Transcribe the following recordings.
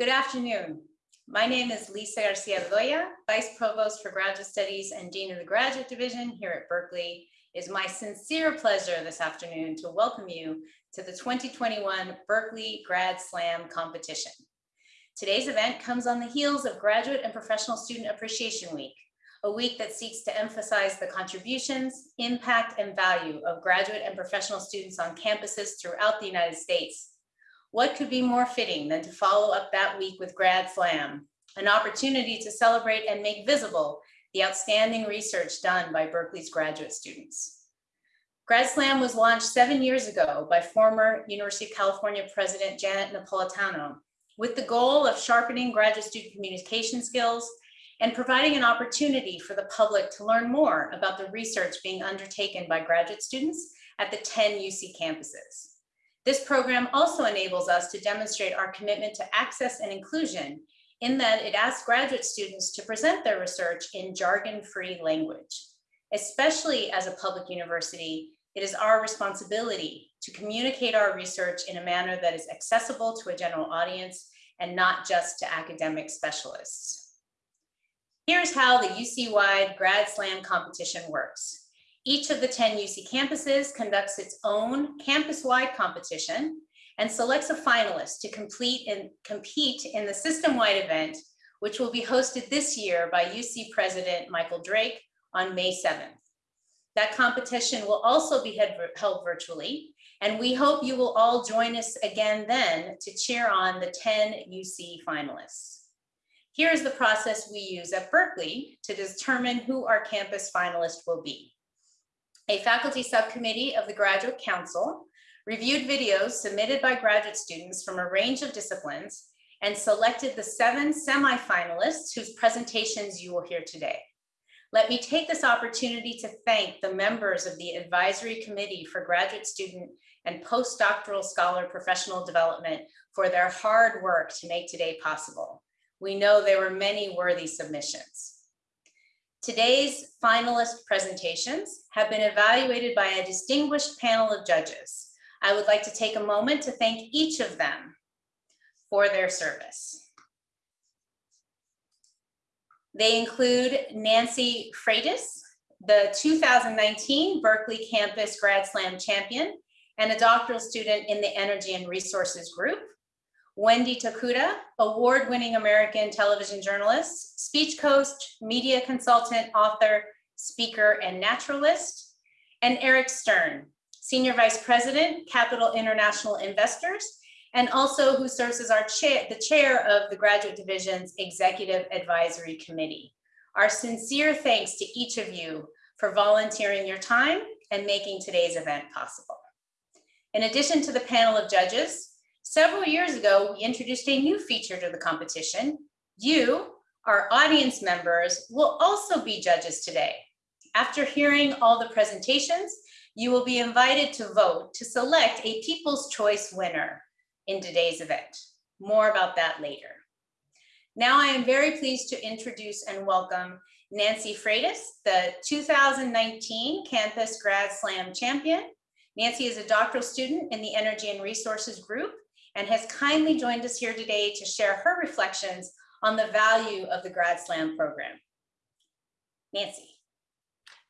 Good afternoon. My name is Lisa Garcia Bedolla, Vice Provost for Graduate Studies and Dean of the Graduate Division here at Berkeley. It is my sincere pleasure this afternoon to welcome you to the 2021 Berkeley Grad Slam competition. Today's event comes on the heels of Graduate and Professional Student Appreciation Week, a week that seeks to emphasize the contributions, impact, and value of graduate and professional students on campuses throughout the United States what could be more fitting than to follow up that week with Grad Slam, an opportunity to celebrate and make visible the outstanding research done by Berkeley's graduate students. Grad Slam was launched seven years ago by former University of California President Janet Napolitano with the goal of sharpening graduate student communication skills and providing an opportunity for the public to learn more about the research being undertaken by graduate students at the 10 UC campuses. This program also enables us to demonstrate our commitment to access and inclusion in that it asks graduate students to present their research in jargon-free language. Especially as a public university, it is our responsibility to communicate our research in a manner that is accessible to a general audience and not just to academic specialists. Here's how the UC-wide Grad Slam competition works. Each of the 10 UC campuses conducts its own campus-wide competition and selects a finalist to complete and compete in the system-wide event, which will be hosted this year by UC President Michael Drake on May 7th. That competition will also be held virtually, and we hope you will all join us again then to cheer on the 10 UC finalists. Here is the process we use at Berkeley to determine who our campus finalist will be. A faculty subcommittee of the Graduate Council reviewed videos submitted by graduate students from a range of disciplines and selected the seven semifinalists whose presentations you will hear today. Let me take this opportunity to thank the members of the Advisory Committee for Graduate Student and Postdoctoral Scholar Professional Development for their hard work to make today possible. We know there were many worthy submissions. Today's finalist presentations have been evaluated by a distinguished panel of judges. I would like to take a moment to thank each of them for their service. They include Nancy Freitas, the 2019 Berkeley Campus Grad Slam champion and a doctoral student in the Energy and Resources Group, Wendy Tokuda, award-winning American television journalist, speech coach, media consultant, author, speaker, and naturalist, and Eric Stern, Senior Vice President, Capital International Investors, and also who serves as our chair, the chair of the Graduate Division's Executive Advisory Committee. Our sincere thanks to each of you for volunteering your time and making today's event possible. In addition to the panel of judges, Several years ago, we introduced a new feature to the competition. You, our audience members, will also be judges today. After hearing all the presentations, you will be invited to vote to select a People's Choice winner in today's event. More about that later. Now I am very pleased to introduce and welcome Nancy Freitas, the 2019 Campus Grad Slam champion. Nancy is a doctoral student in the Energy and Resources Group and has kindly joined us here today to share her reflections on the value of the Grad Slam program. Nancy.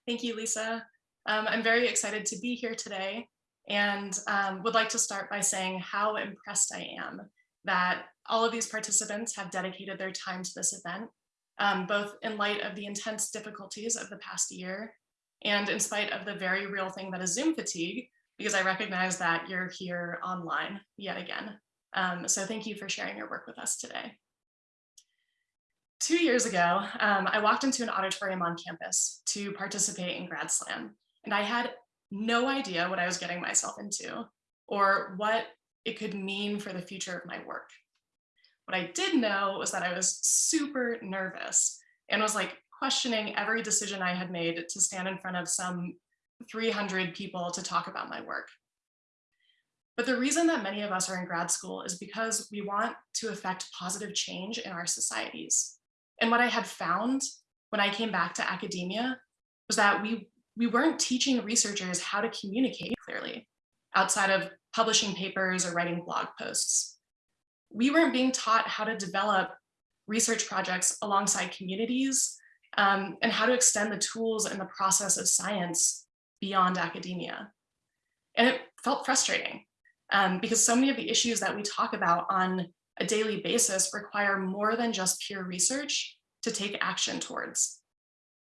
Thank you, Lisa. Um, I'm very excited to be here today and um, would like to start by saying how impressed I am that all of these participants have dedicated their time to this event, um, both in light of the intense difficulties of the past year and in spite of the very real thing that is Zoom fatigue, because I recognize that you're here online yet again. Um, so thank you for sharing your work with us today. Two years ago, um, I walked into an auditorium on campus to participate in Grad Slam, and I had no idea what I was getting myself into or what it could mean for the future of my work. What I did know was that I was super nervous and was like questioning every decision I had made to stand in front of some 300 people to talk about my work. But the reason that many of us are in grad school is because we want to affect positive change in our societies. And what I had found when I came back to academia was that we, we weren't teaching researchers how to communicate clearly outside of publishing papers or writing blog posts. we weren't being taught how to develop research projects alongside communities um, and how to extend the tools and the process of science beyond academia. And it felt frustrating um, because so many of the issues that we talk about on a daily basis require more than just pure research to take action towards.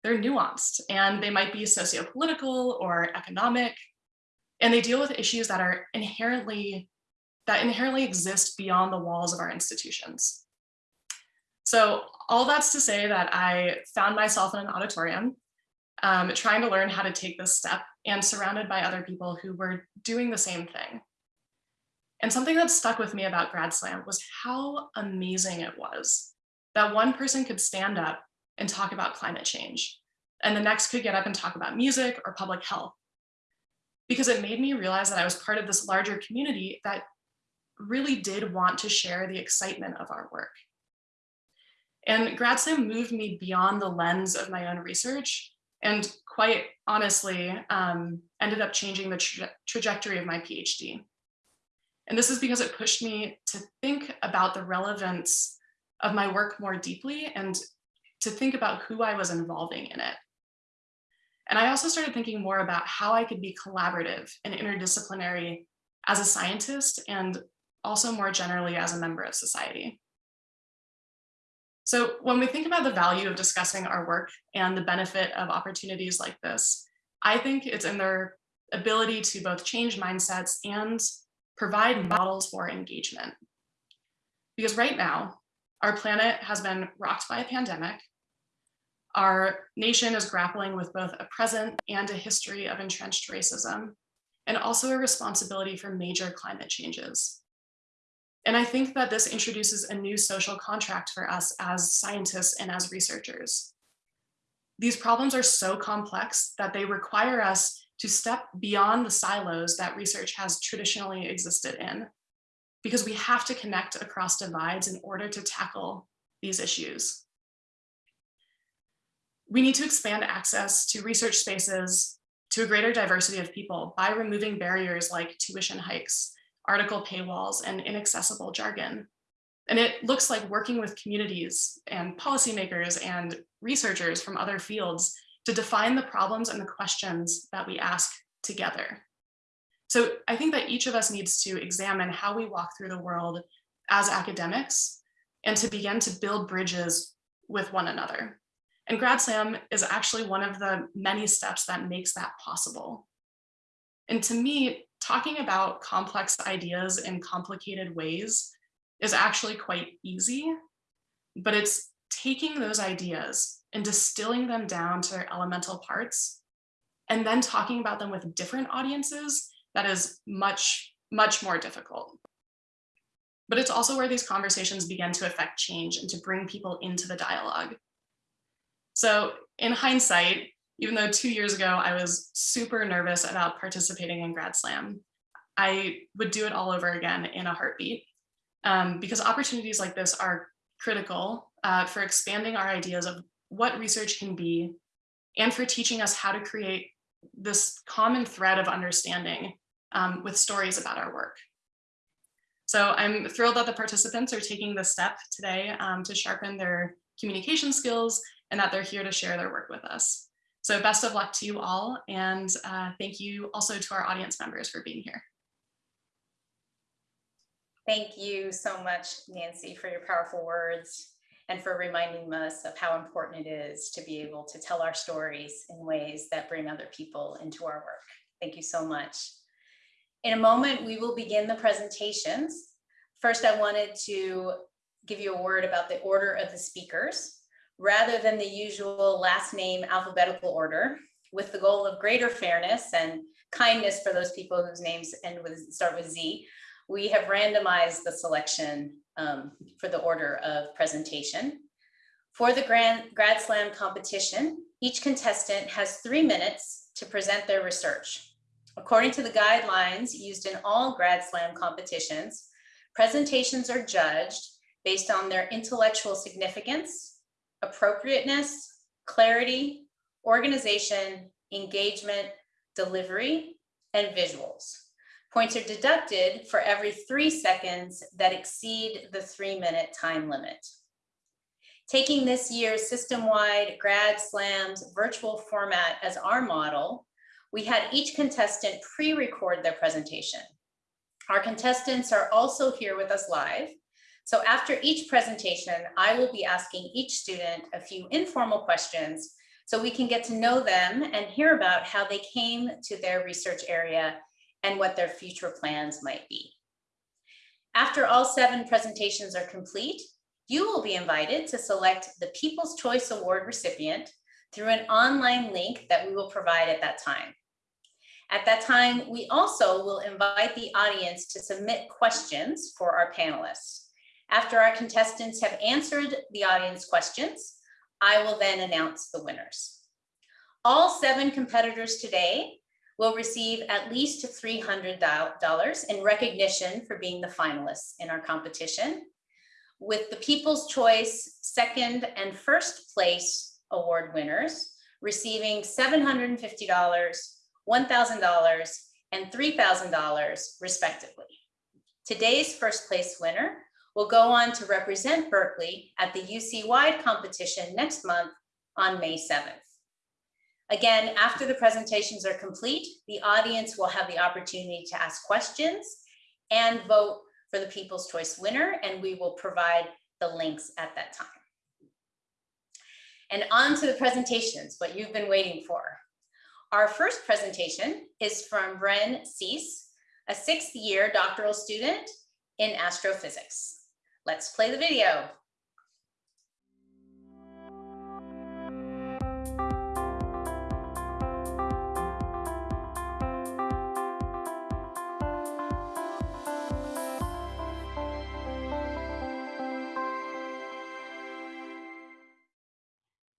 They're nuanced and they might be socio-political or economic, and they deal with issues that are inherently, that inherently exist beyond the walls of our institutions. So all that's to say that I found myself in an auditorium um, trying to learn how to take this step and surrounded by other people who were doing the same thing. And something that stuck with me about Grad Slam was how amazing it was that one person could stand up and talk about climate change, and the next could get up and talk about music or public health. Because it made me realize that I was part of this larger community that really did want to share the excitement of our work. And Grad Slam moved me beyond the lens of my own research and quite honestly um, ended up changing the tra trajectory of my PhD. And this is because it pushed me to think about the relevance of my work more deeply and to think about who I was involving in it. And I also started thinking more about how I could be collaborative and interdisciplinary as a scientist and also more generally as a member of society. So when we think about the value of discussing our work and the benefit of opportunities like this, I think it's in their ability to both change mindsets and provide models for engagement. Because right now, our planet has been rocked by a pandemic. Our nation is grappling with both a present and a history of entrenched racism, and also a responsibility for major climate changes. And I think that this introduces a new social contract for us as scientists and as researchers. These problems are so complex that they require us to step beyond the silos that research has traditionally existed in, because we have to connect across divides in order to tackle these issues. We need to expand access to research spaces to a greater diversity of people by removing barriers like tuition hikes, article paywalls, and inaccessible jargon. And it looks like working with communities and policymakers and researchers from other fields to define the problems and the questions that we ask together. So I think that each of us needs to examine how we walk through the world as academics and to begin to build bridges with one another. And GradSlam is actually one of the many steps that makes that possible. And to me, talking about complex ideas in complicated ways is actually quite easy, but it's taking those ideas and distilling them down to their elemental parts and then talking about them with different audiences that is much, much more difficult. But it's also where these conversations begin to affect change and to bring people into the dialogue. So in hindsight, even though two years ago I was super nervous about participating in Grad Slam, I would do it all over again in a heartbeat um, because opportunities like this are critical uh, for expanding our ideas of what research can be and for teaching us how to create this common thread of understanding um, with stories about our work. So I'm thrilled that the participants are taking the step today um, to sharpen their communication skills and that they're here to share their work with us. So best of luck to you all. And uh, thank you also to our audience members for being here. Thank you so much, Nancy, for your powerful words and for reminding us of how important it is to be able to tell our stories in ways that bring other people into our work. Thank you so much. In a moment, we will begin the presentations. First, I wanted to give you a word about the order of the speakers rather than the usual last name alphabetical order with the goal of greater fairness and kindness for those people whose names end with start with Z we have randomized the selection um, for the order of presentation. For the Grand, Grad Slam competition, each contestant has three minutes to present their research. According to the guidelines used in all Grad Slam competitions, presentations are judged based on their intellectual significance, appropriateness, clarity, organization, engagement, delivery, and visuals. Points are deducted for every three seconds that exceed the three minute time limit. Taking this year's system-wide Grad Slams virtual format as our model, we had each contestant pre-record their presentation. Our contestants are also here with us live. So after each presentation, I will be asking each student a few informal questions so we can get to know them and hear about how they came to their research area and what their future plans might be. After all seven presentations are complete, you will be invited to select the People's Choice Award recipient through an online link that we will provide at that time. At that time, we also will invite the audience to submit questions for our panelists. After our contestants have answered the audience questions, I will then announce the winners. All seven competitors today will receive at least $300 in recognition for being the finalists in our competition, with the People's Choice second and first place award winners receiving $750, $1,000, and $3,000 respectively. Today's first place winner will go on to represent Berkeley at the UC-wide competition next month on May 7th. Again, after the presentations are complete, the audience will have the opportunity to ask questions and vote for the People's Choice winner, and we will provide the links at that time. And on to the presentations, what you've been waiting for. Our first presentation is from Wren Suess, a sixth year doctoral student in astrophysics. Let's play the video.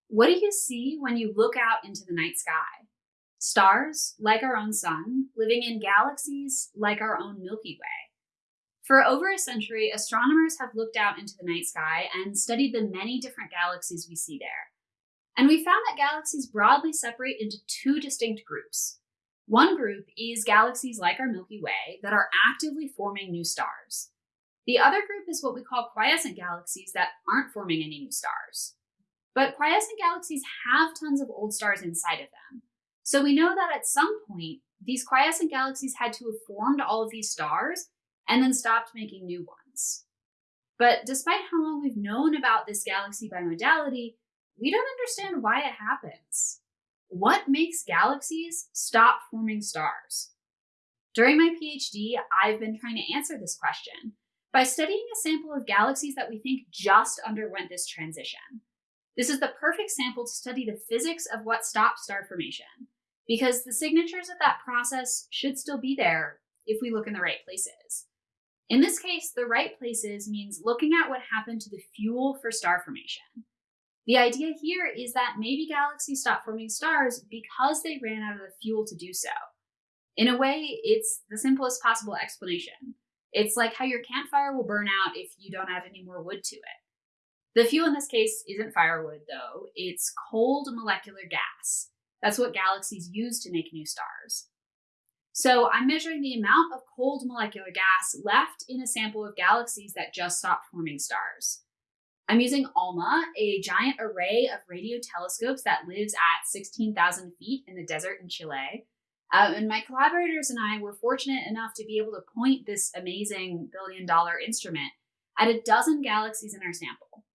What do you see when you look out into the night sky? Stars, like our own sun, living in galaxies like our own Milky Way. For over a century, astronomers have looked out into the night sky and studied the many different galaxies we see there. And we found that galaxies broadly separate into two distinct groups. One group is galaxies like our Milky Way that are actively forming new stars. The other group is what we call quiescent galaxies that aren't forming any new stars. But quiescent galaxies have tons of old stars inside of them. So we know that at some point, these quiescent galaxies had to have formed all of these stars and then stopped making new ones. But despite how long we've known about this galaxy bimodality, we don't understand why it happens. What makes galaxies stop forming stars? During my PhD, I've been trying to answer this question by studying a sample of galaxies that we think just underwent this transition. This is the perfect sample to study the physics of what stops star formation, because the signatures of that process should still be there if we look in the right places. In this case, the right places means looking at what happened to the fuel for star formation. The idea here is that maybe galaxies stop forming stars because they ran out of the fuel to do so. In a way, it's the simplest possible explanation. It's like how your campfire will burn out if you don't add any more wood to it. The fuel in this case isn't firewood, though, it's cold molecular gas. That's what galaxies use to make new stars. So I'm measuring the amount of cold molecular gas left in a sample of galaxies that just stopped forming stars. I'm using ALMA, a giant array of radio telescopes that lives at 16,000 feet in the desert in Chile. Uh, and my collaborators and I were fortunate enough to be able to point this amazing billion dollar instrument at a dozen galaxies in our sample.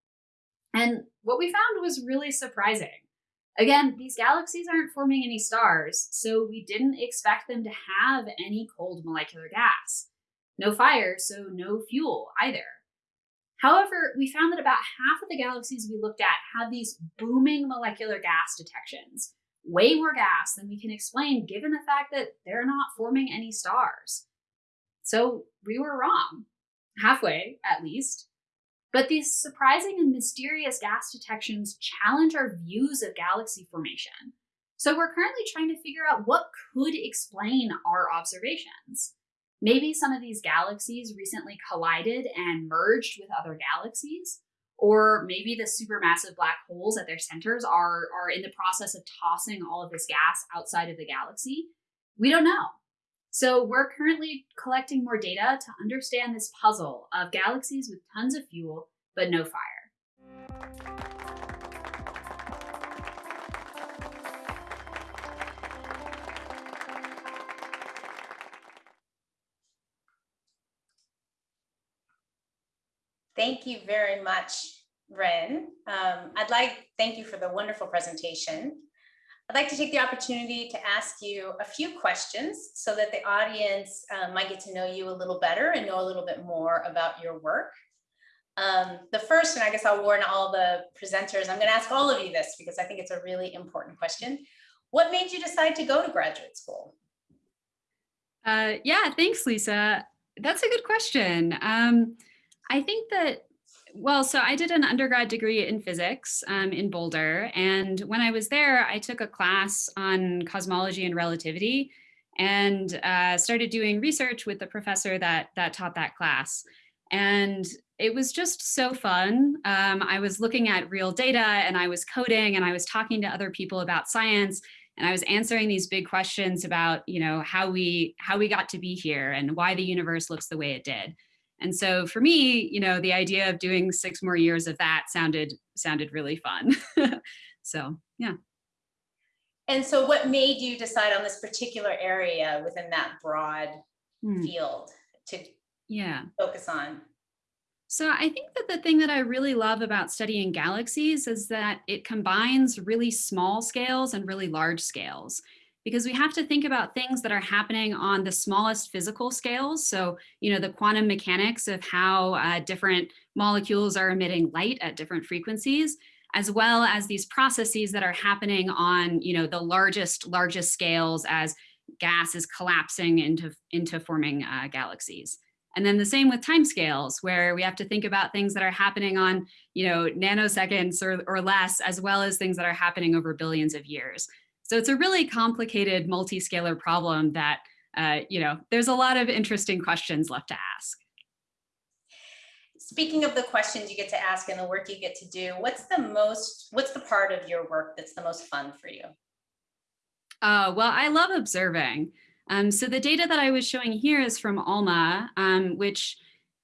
And what we found was really surprising. Again, these galaxies aren't forming any stars, so we didn't expect them to have any cold molecular gas. No fire, so no fuel either. However, we found that about half of the galaxies we looked at had these booming molecular gas detections, way more gas than we can explain given the fact that they're not forming any stars. So we were wrong, halfway at least. But these surprising and mysterious gas detections challenge our views of galaxy formation. So we're currently trying to figure out what could explain our observations. Maybe some of these galaxies recently collided and merged with other galaxies, or maybe the supermassive black holes at their centers are, are in the process of tossing all of this gas outside of the galaxy. We don't know. So we're currently collecting more data to understand this puzzle of galaxies with tons of fuel, but no fire. Thank you very much, Wren. Um, I'd like, thank you for the wonderful presentation. I'd like to take the opportunity to ask you a few questions so that the audience uh, might get to know you a little better and know a little bit more about your work. Um, the first, and I guess I'll warn all the presenters, I'm going to ask all of you this because I think it's a really important question. What made you decide to go to graduate school? Uh, yeah, thanks, Lisa. That's a good question. Um, I think that, well, so I did an undergrad degree in physics um, in Boulder. And when I was there, I took a class on cosmology and relativity and uh, started doing research with the professor that, that taught that class. And it was just so fun. Um, I was looking at real data and I was coding and I was talking to other people about science and I was answering these big questions about, you know, how we how we got to be here and why the universe looks the way it did. And so for me, you know, the idea of doing six more years of that sounded sounded really fun. so yeah. And so what made you decide on this particular area within that broad Hmm. field to Yeah. focus on? So I think that the thing that I really love about studying galaxies is that it combines really small scales and really large scales because we have to think about things that are happening on the smallest physical scales. So, you know, the quantum mechanics of how uh, different molecules are emitting light at different frequencies, as well as these processes that are happening on, you know, the largest, largest scales as gas is collapsing into, into forming uh, galaxies. And then the same with timescales, where we have to think about things that are happening on, you know, nanoseconds or, or less, as well as things that are happening over billions of years. So it's a really complicated multi-scalar problem that, uh, you know, there's a lot of interesting questions left to ask. Speaking of the questions you get to ask and the work you get to do, what's the most, what's the part of your work that's the most fun for you? Uh, well, I love observing. Um, so the data that I was showing here is from ALMA, um, which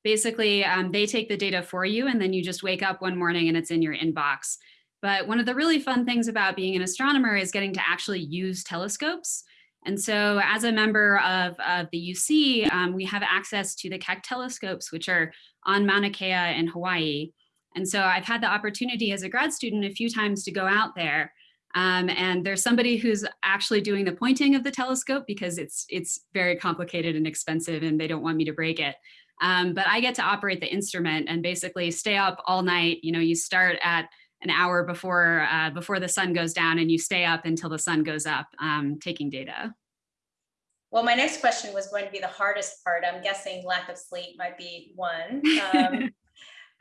basically um, they take the data for you and then you just wake up one morning and it's in your inbox. But one of the really fun things about being an astronomer is getting to actually use telescopes. And so as a member of, of the UC, um, we have access to the Keck telescopes, which are on Mauna Kea in Hawaii. And so I've had the opportunity as a grad student a few times to go out there um, and there's somebody who's actually doing the pointing of the telescope because it's it's very complicated and expensive and they don't want me to break it. Um, but I get to operate the instrument and basically stay up all night. You know, you start at an hour before uh, before the sun goes down and you stay up until the sun goes up um, taking data. Well, my next question was going to be the hardest part. I'm guessing lack of sleep might be one. Um,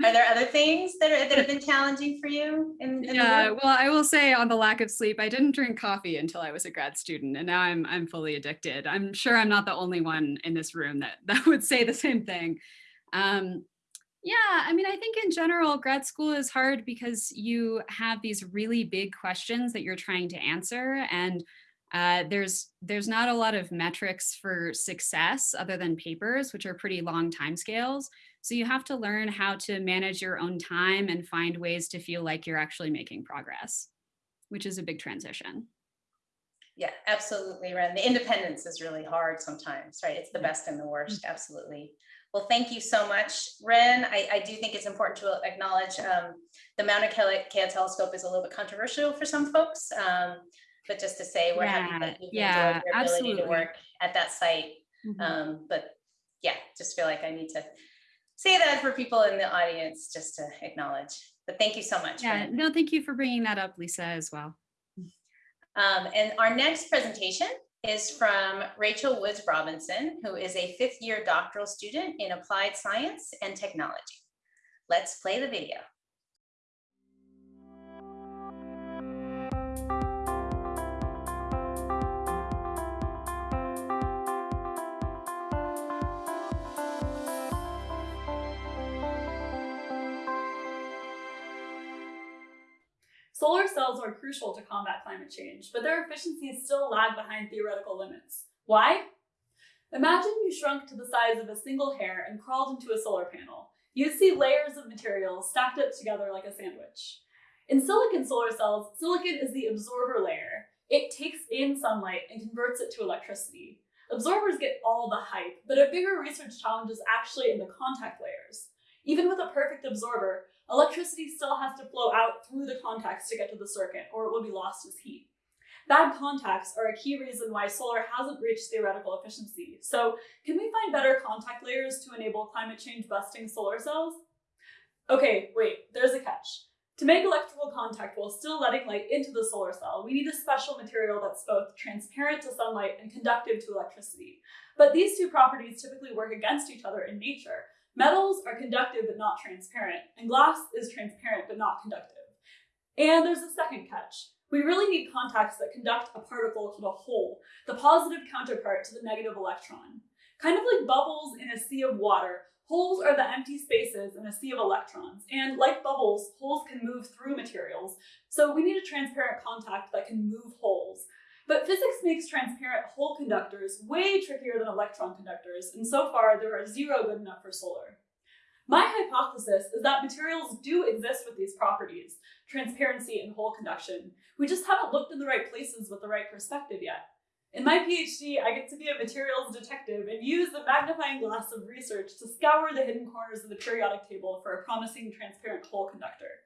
are there other things that, are, that have been challenging for you? In, in yeah, well, I will say on the lack of sleep, I didn't drink coffee until I was a grad student, and now I'm I'm fully addicted. I'm sure I'm not the only one in this room that that would say the same thing. Um, yeah, I mean, I think in general, grad school is hard because you have these really big questions that you're trying to answer, and uh, there's there's not a lot of metrics for success other than papers, which are pretty long timescales. So you have to learn how to manage your own time and find ways to feel like you're actually making progress, which is a big transition. Yeah, absolutely, Wren. The independence is really hard sometimes, right? It's the best and the worst, Mm-hmm. absolutely. Well, thank you so much, Wren. I, I do think it's important to acknowledge um, the Mauna Kea, telescope is a little bit controversial for some folks. Um, but just to say, we're happy that you've yeah, enjoyed your ability to work at that site. Mhm. Um, but yeah, just feel like I need to say that for people in the audience, just to acknowledge. But thank you so much. Yeah, Wren. no, thank you for bringing that up, Lisa, as well. Um, and our next presentation is from Rachel Woods Robinson, who is a fifth year doctoral student in applied science and technology. Let's play the video. Solar cells are crucial to combat climate change, but their efficiencies still lag behind theoretical limits. Why? Imagine you shrunk to the size of a single hair and crawled into a solar panel. You'd see layers of materials stacked up together like a sandwich. In silicon solar cells, silicon is the absorber layer. It takes in sunlight and converts it to electricity. Absorbers get all the hype, but a bigger research challenge is actually in the contact layers. Even with a perfect absorber, electricity still has to flow out through the contacts to get to the circuit, or it will be lost as heat. Bad contacts are a key reason why solar hasn't reached theoretical efficiency. So can we find better contact layers to enable climate change busting solar cells? Okay, wait, there's a catch. To make electrical contact while still letting light into the solar cell, we need a special material that's both transparent to sunlight and conductive to electricity. But these two properties typically work against each other in nature. Metals are conductive but not transparent, and glass is transparent but not conductive. And there's a second catch. We really need contacts that conduct a particle called a hole, the positive counterpart to the negative electron. Kind of like bubbles in a sea of water, holes are the empty spaces in a sea of electrons, and like bubbles, holes can move through materials, so we need a transparent contact that can move holes. But physics makes transparent hole conductors way trickier than electron conductors, and so far there are zero good enough for solar. My hypothesis is that materials do exist with these properties, transparency and hole conduction. We just haven't looked in the right places with the right perspective yet. In my PhD, I get to be a materials detective and use the magnifying glass of research to scour the hidden corners of the periodic table for a promising transparent hole conductor.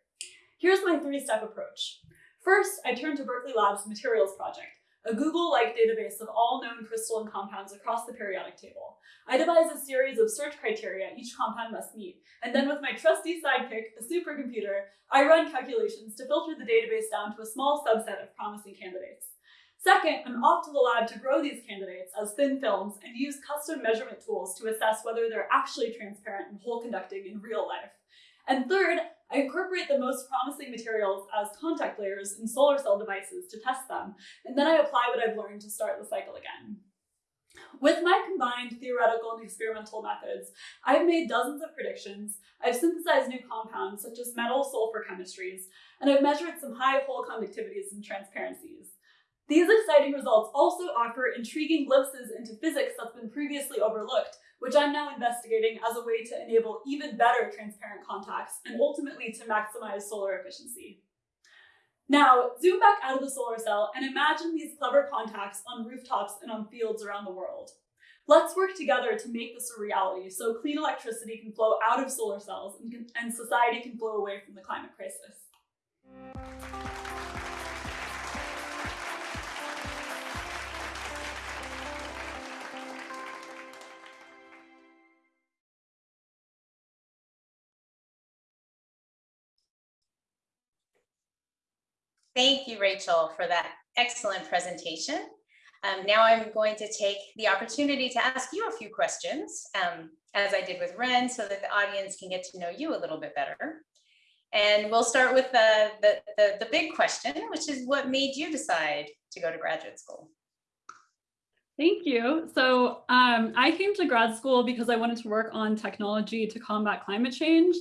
Here's my three-step approach. First, I turn to Berkeley Labs Materials Project, a Google-like database of all known crystalline compounds across the periodic table. I devise a series of search criteria each compound must meet, and then with my trusty sidekick, a supercomputer, I run calculations to filter the database down to a small subset of promising candidates. Second, I'm off to the lab to grow these candidates as thin films and use custom measurement tools to assess whether they're actually transparent and hole conducting in real life. And third, I incorporate the most promising materials as contact layers in solar cell devices to test them, and then I apply what I've learned to start the cycle again. With my combined theoretical and experimental methods, I've made dozens of predictions, I've synthesized new compounds such as metal-sulfur chemistries, and I've measured some high hole conductivities and transparencies. These exciting results also offer intriguing glimpses into physics that's been previously overlooked, which I'm now investigating as a way to enable even better transparent contacts and ultimately to maximize solar efficiency. Now, zoom back out of the solar cell and imagine these clever contacts on rooftops and on fields around the world. Let's work together to make this a reality so clean electricity can flow out of solar cells and, can, and society can flow away from the climate crisis. Thank you, Rachel, for that excellent presentation. Um, now I'm going to take the opportunity to ask you a few questions, um, as I did with Wren, so that the audience can get to know you a little bit better. And we'll start with the, the, the, the big question, which is what made you decide to go to graduate school? Thank you. So um, I came to grad school because I wanted to work on technology to combat climate change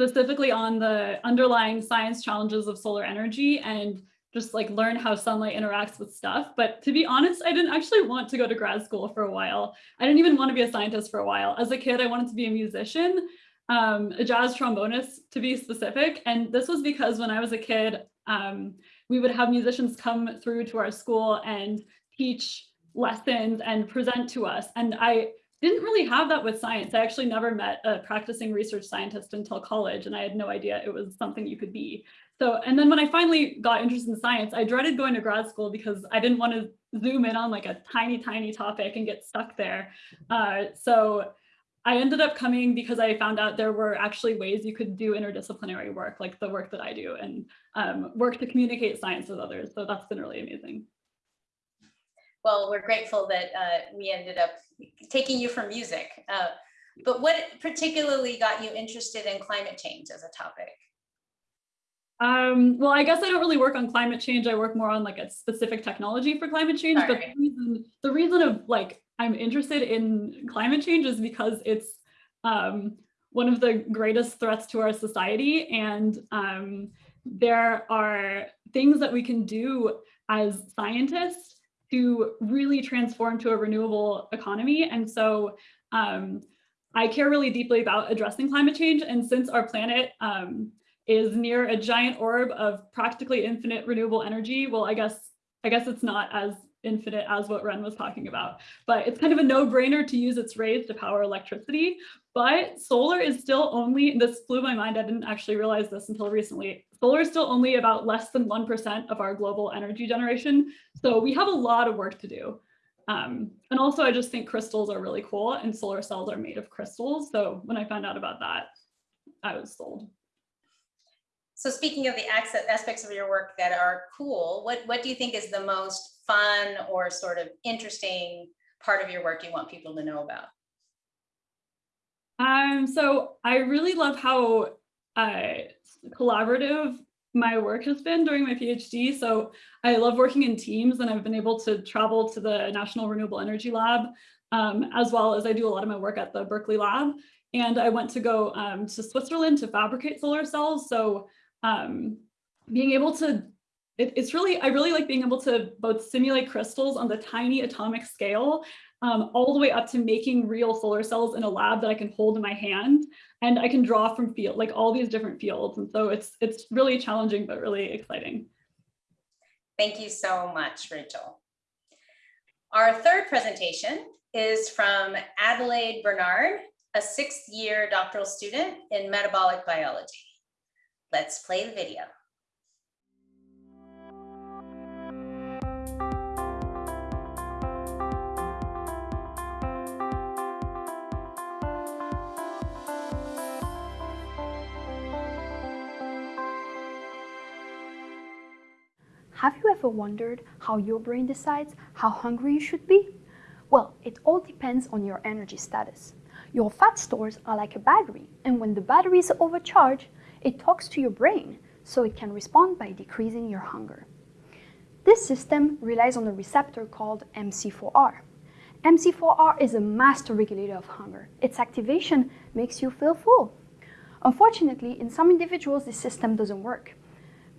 specifically on the underlying science challenges of solar energy and just like learn how sunlight interacts with stuff. But to be honest, I didn't actually want to go to grad school for a while. I didn't even want to be a scientist for a while. As a kid, I wanted to be a musician, um, a jazz trombonist to be specific. And this was because when I was a kid, um, we would have musicians come through to our school and teach lessons and present to us. And I didn't really have that with science. I actually never met a practicing research scientist until college, and I had no idea it was something you could be. So, and then when I finally got interested in science, I dreaded going to grad school because I didn't want to zoom in on like a tiny, tiny topic and get stuck there. Uh, so I ended up coming because I found out there were actually ways you could do interdisciplinary work, like the work that I do, and um, work to communicate science with others. So that's been really amazing well, we're grateful that uh, we ended up taking you from music. Uh, but what particularly got you interested in climate change as a topic? Um, well, I guess I don't really work on climate change. I work more on like a specific technology for climate change. Sorry. But the reason, the reason of like I'm interested in climate change is because it's um, one of the greatest threats to our society. And um, there are things that we can do as scientists to really transform to a renewable economy. And so um, I care really deeply about addressing climate change. And since our planet um, is near a giant orb of practically infinite renewable energy, well, I guess I guess it's not as infinite as what Wren was talking about, but it's kind of a no-brainer to use its rays to power electricity. But solar is still only, this blew my mind, I didn't actually realize this until recently. Solar is still only about less than 1% of our global energy generation. So we have a lot of work to do. Um, and also I just think crystals are really cool and solar cells are made of crystals. So when I found out about that, I was sold. So speaking of the aspects of your work that are cool, what, what do you think is the most fun or sort of interesting part of your work you want people to know about? Um, so I really love how uh, collaborative my work has been during my PhD. So I love working in teams and I've been able to travel to the National Renewable Energy Lab, um, as well as I do a lot of my work at the Berkeley Lab. And I went to go um, to Switzerland to fabricate solar cells. So um, being able to, it, it's really, I really like being able to both simulate crystals on the tiny atomic scale, um, all the way up to making real solar cells in a lab that I can hold in my hand and I can draw from field, like all these different fields. And so it's, it's really challenging, but really exciting. Thank you so much, Rachel. Our third presentation is from Adelaide Bernard, a sixth year doctoral student in metabolic biology. Let's play the video. Ever wondered how your brain decides how hungry you should be? Well, it all depends on your energy status. Your fat stores are like a battery, and when the battery is overcharged, it talks to your brain so it can respond by decreasing your hunger. This system relies on a receptor called MC4R. MC4R is a master regulator of hunger. Its activation makes you feel full. Unfortunately, in some individuals, this system doesn't work.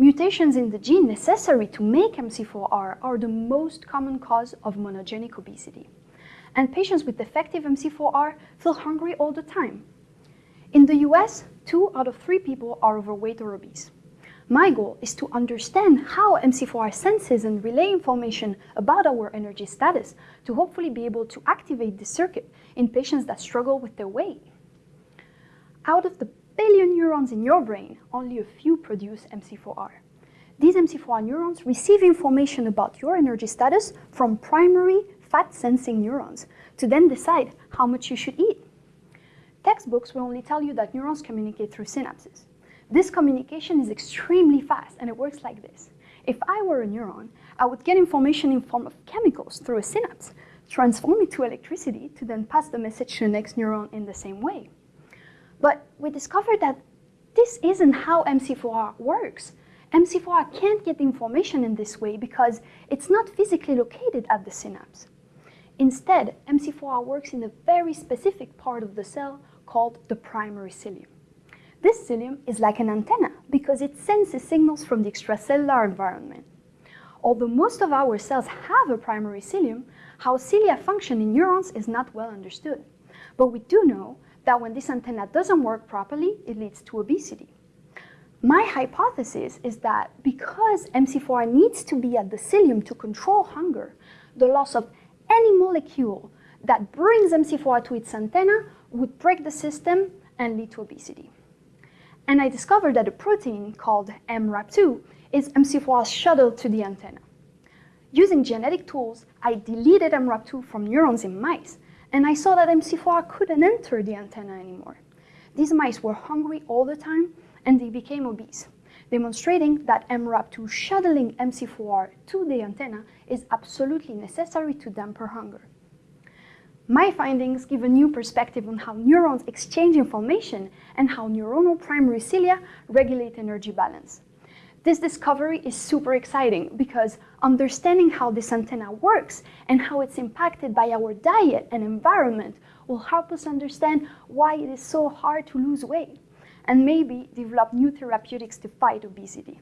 Mutations in the gene necessary to make MC4R are the most common cause of monogenic obesity. And patients with defective MC4R feel hungry all the time. In the US, two out of three people are overweight or obese. My goal is to understand how MC4R senses and relay information about our energy status to hopefully be able to activate this circuit in patients that struggle with their weight. Out of the billion neurons in your brain, only a few produce MC4R. These MC4R neurons receive information about your energy status from primary fat-sensing neurons to then decide how much you should eat. Textbooks will only tell you that neurons communicate through synapses. This communication is extremely fast and it works like this. If I were a neuron, I would get information in form of chemicals through a synapse, transform it to electricity to then pass the message to the next neuron in the same way. But we discovered that this isn't how MC4R works. MC4R can't get information in this way because it's not physically located at the synapse. Instead, MC4R works in a very specific part of the cell called the primary cilium. This cilium is like an antenna because it senses signals from the extracellular environment. Although most of our cells have a primary cilium, how cilia function in neurons is not well understood. But we do know that when this antenna doesn't work properly, it leads to obesity. My hypothesis is that because MC4R needs to be at the cilium to control hunger, the loss of any molecule that brings MC4R to its antenna would break the system and lead to obesity. And I discovered that a protein called MRAP2 is MC4R's shuttle to the antenna. Using genetic tools, I deleted MRAP2 from neurons in mice, and I saw that MC4R couldn't enter the antenna anymore. These mice were hungry all the time, and they became obese, demonstrating that MRAP2 shuttling MC4R to the antenna is absolutely necessary to damper hunger. My findings give a new perspective on how neurons exchange information and how neuronal primary cilia regulate energy balance. This discovery is super exciting because understanding how this antenna works and how it's impacted by our diet and environment will help us understand why it is so hard to lose weight and maybe develop new therapeutics to fight obesity.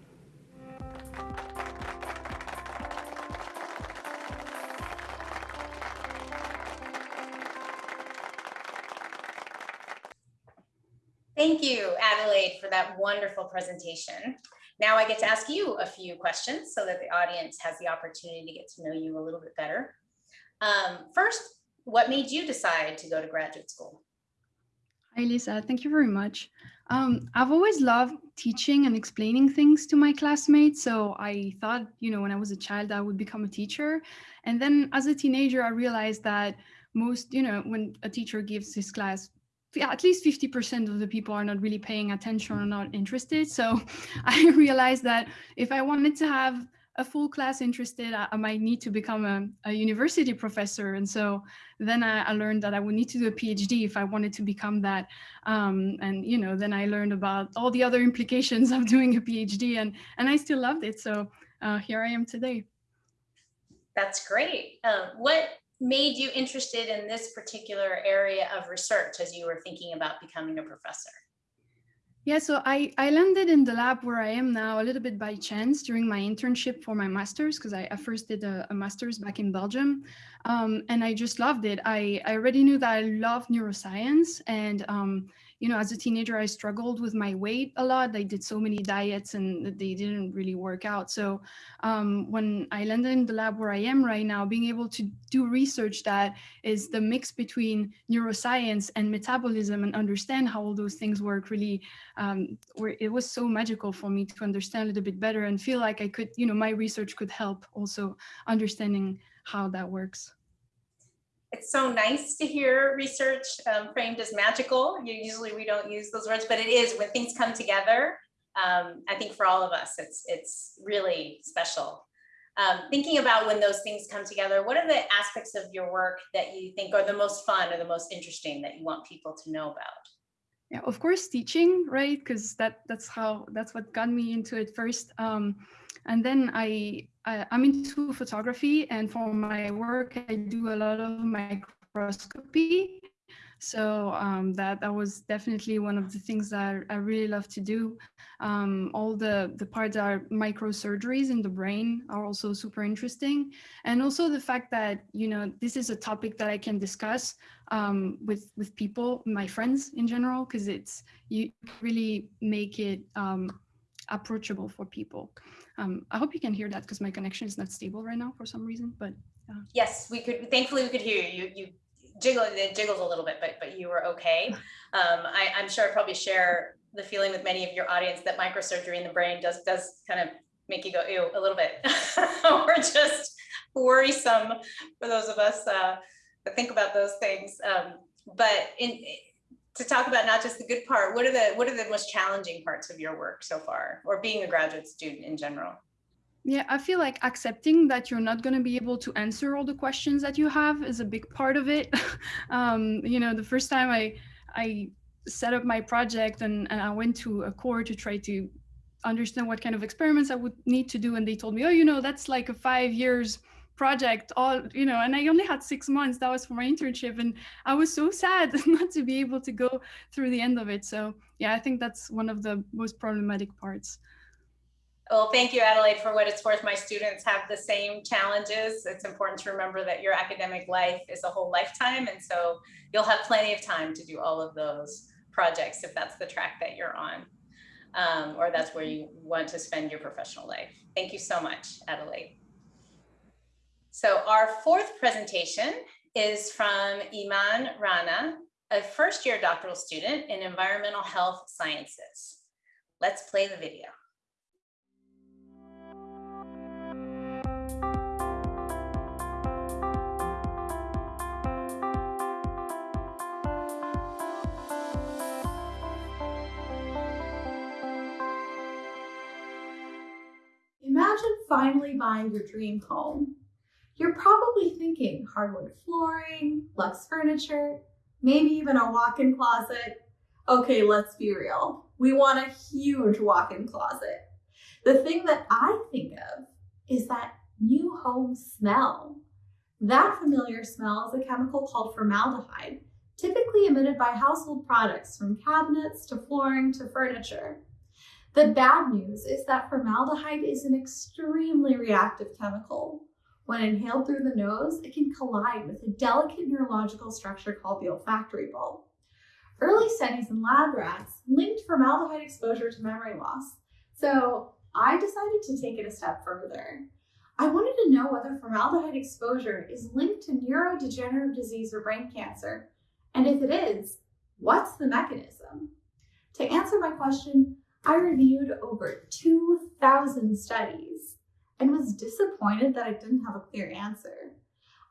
Thank you, Adelaide, for that wonderful presentation. Now I get to ask you a few questions so that the audience has the opportunity to get to know you a little bit better. Um, first, what made you decide to go to graduate school? Hi, Lisa. Thank you very much. Um, I've always loved teaching and explaining things to my classmates. So I thought, you know, when I was a child, I would become a teacher. And then as a teenager, I realized that most, you know, when a teacher gives his class, at least 50% of the people are not really paying attention or not interested. So I realized that if I wanted to have a full class interested, I, I might need to become a, a, university professor. And so then I, I, learned that I would need to do a PhD if I wanted to become that. Um, and, you know, then I learned about all the other implications of doing a PhD and, and I still loved it. So uh, here I am today. That's great. Um, what made you interested in this particular area of research as you were thinking about becoming a professor? Yeah, so I, I landed in the lab where I am now a little bit by chance during my internship for my master's because I, I, first did a, a, master's back in Belgium um, and I just loved it. I, I already knew that I loved neuroscience and um, you know, as a teenager, I struggled with my weight a lot. I did so many diets and they didn't really work out. So um, when I landed in the lab where I am right now, being able to do research that is the mix between neuroscience and metabolism and understand how all those things work really, um, where it was so magical for me to understand a little bit better and feel like I could, you know, my research could help also understanding how that works it's so nice to hear research um, framed as magical. You, usually we don't use those words, but it is when things come together. Um, I think for all of us, it's it's really special. Um, thinking about when those things come together, what are the aspects of your work that you think are the most fun or the most interesting that you want people to know about? Yeah, of course, teaching, right? Because that that's how that's what got me into it first. Um, and then I, I am into photography, and for my work, I do a lot of microscopy. So um, that that was definitely one of the things that I really love to do. Um, all the the parts are microsurgeries in the brain are also super interesting, and also the fact that you know this is a topic that I can discuss um, with with people, my friends in general, because it's you really make it um, approachable for people. Um, I hope you can hear that because my connection is not stable right now for some reason, but. Uh. Yes, we could, thankfully we could hear you. You, you jiggle, it jiggles a little bit, but, but you were okay. Um, I, I'm sure I probably share the feeling with many of your audience that microsurgery in the brain does, does kind of make you go, ew, a little bit. or just worrisome for those of us uh, that think about those things. Um, but in, to talk about not just the good part, what are the what are the most challenging parts of your work so far, or being a graduate student in general? Yeah, I feel like accepting that you're not going to be able to answer all the questions that you have is a big part of it. um, you know, the first time I I set up my project and, and I went to a core to try to understand what kind of experiments I would need to do, and they told me, oh, you know, that's like a five years project all you know and i only had six months that was for my internship and i was so sad not to be able to go through the end of it so yeah i think that's one of the most problematic parts well, thank you, Adelaide, for what it's worth. My students have the same challenges. It's important to remember that your academic life is a whole lifetime. And so you'll have plenty of time to do all of those projects if that's the track that you're on, um, or that's where you want to spend your professional life. Thank you so much, Adelaide. So our fourth presentation is from Iman Rana, a first year doctoral student in environmental health sciences. Let's play the video. Imagine finally buying your dream home you're probably thinking hardwood flooring, luxe furniture, maybe even a walk-in closet. Okay, let's be real. We want a huge walk-in closet. The thing that I think of is that new home smell. That familiar smell is a chemical called formaldehyde, typically emitted by household products from cabinets to flooring to furniture. The bad news is that formaldehyde is an extremely reactive chemical. When inhaled through the nose, it can collide with a delicate neurological structure called the olfactory bulb. Early studies in lab rats linked formaldehyde exposure to memory loss, so I decided to take it a step further. I wanted to know whether formaldehyde exposure is linked to neurodegenerative disease or brain cancer, and if it is, what's the mechanism? To answer my question, I reviewed over 2,000 studies and was disappointed that I didn't have a clear answer.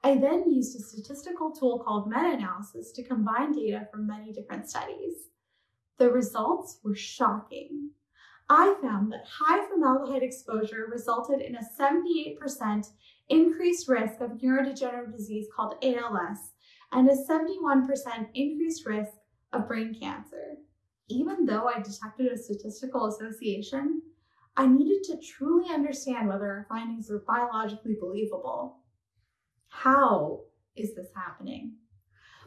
I then used a statistical tool called meta-analysis to combine data from many different studies. The results were shocking. I found that high formaldehyde exposure resulted in a 78% increased risk of neurodegenerative disease called ALS and a 71% increased risk of brain cancer. Even though I detected a statistical association, I needed to truly understand whether our findings were biologically believable. How is this happening?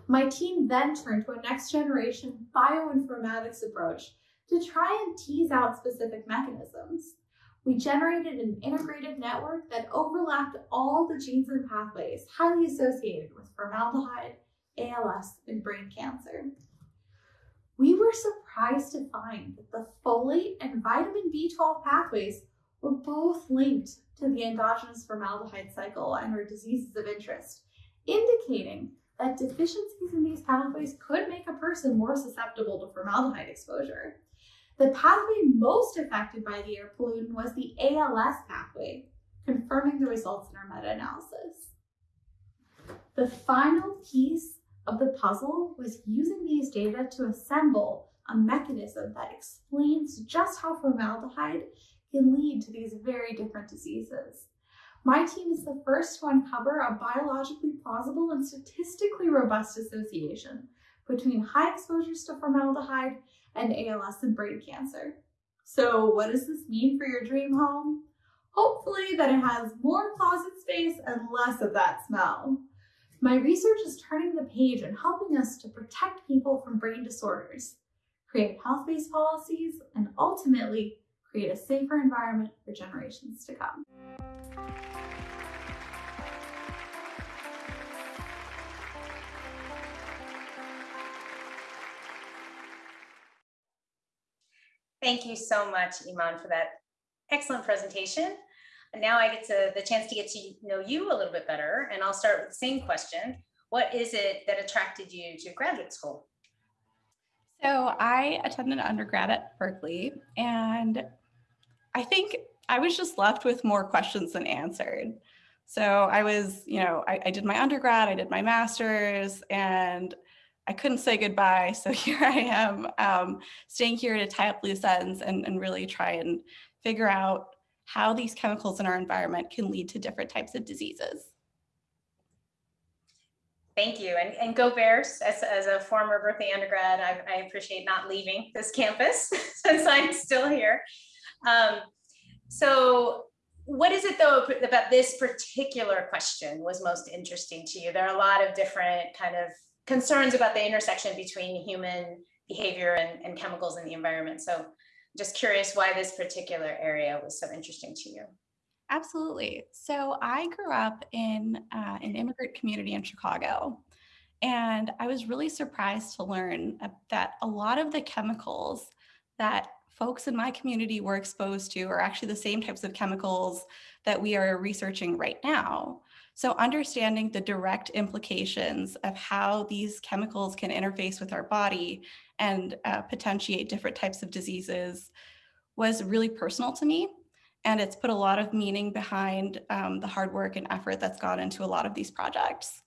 My team then turned to a next generation bioinformatics approach to try and tease out specific mechanisms. We generated an integrated network that overlapped all the genes and pathways highly associated with formaldehyde, ALS, and brain cancer. We were surprised to find that the folate and vitamin B12 pathways were both linked to the endogenous formaldehyde cycle and were diseases of interest, indicating that deficiencies in these pathways could make a person more susceptible to formaldehyde exposure. The pathway most affected by the air pollutant was the ALS pathway, confirming the results in our meta-analysis. The final piece of the puzzle was using these data to assemble a mechanism that explains just how formaldehyde can lead to these very different diseases. My team is the first to uncover a biologically plausible and statistically robust association between high exposures to formaldehyde and ALS and brain cancer. So what does this mean for your dream home? Hopefully that it has more closet space and less of that smell. My research is turning the page and helping us to protect people from brain disorders, create health-based policies, and ultimately create a safer environment for generations to come. Thank you so much, Iman, for that excellent presentation. Now I get to the chance to get to know you a little bit better. And I'll start with the same question. What is it that attracted you to graduate school? So I attended undergrad at Berkeley and I think I was just left with more questions than answered. So I was, you know, I, I did my undergrad, I did my master's and I couldn't say goodbye. So here I am um, staying here to tie up loose ends and, and really try and figure out how these chemicals in our environment can lead to different types of diseases. Thank you. And, and go Bears. As, as a former Berkeley undergrad, I, I appreciate not leaving this campus since I'm still here. Um, so what is it though about this particular question was most interesting to you? There are a lot of different kind of concerns about the intersection between human behavior and, and chemicals in the environment. So just curious why this particular area was so interesting to you. Absolutely. So I grew up in uh, an immigrant community in Chicago. And I was really surprised to learn that a lot of the chemicals that folks in my community were exposed to are actually the same types of chemicals that we are researching right now. So understanding the direct implications of how these chemicals can interface with our body and uh, potentiate different types of diseases was really personal to me. And it's put a lot of meaning behind um, the hard work and effort that's gone into a lot of these projects.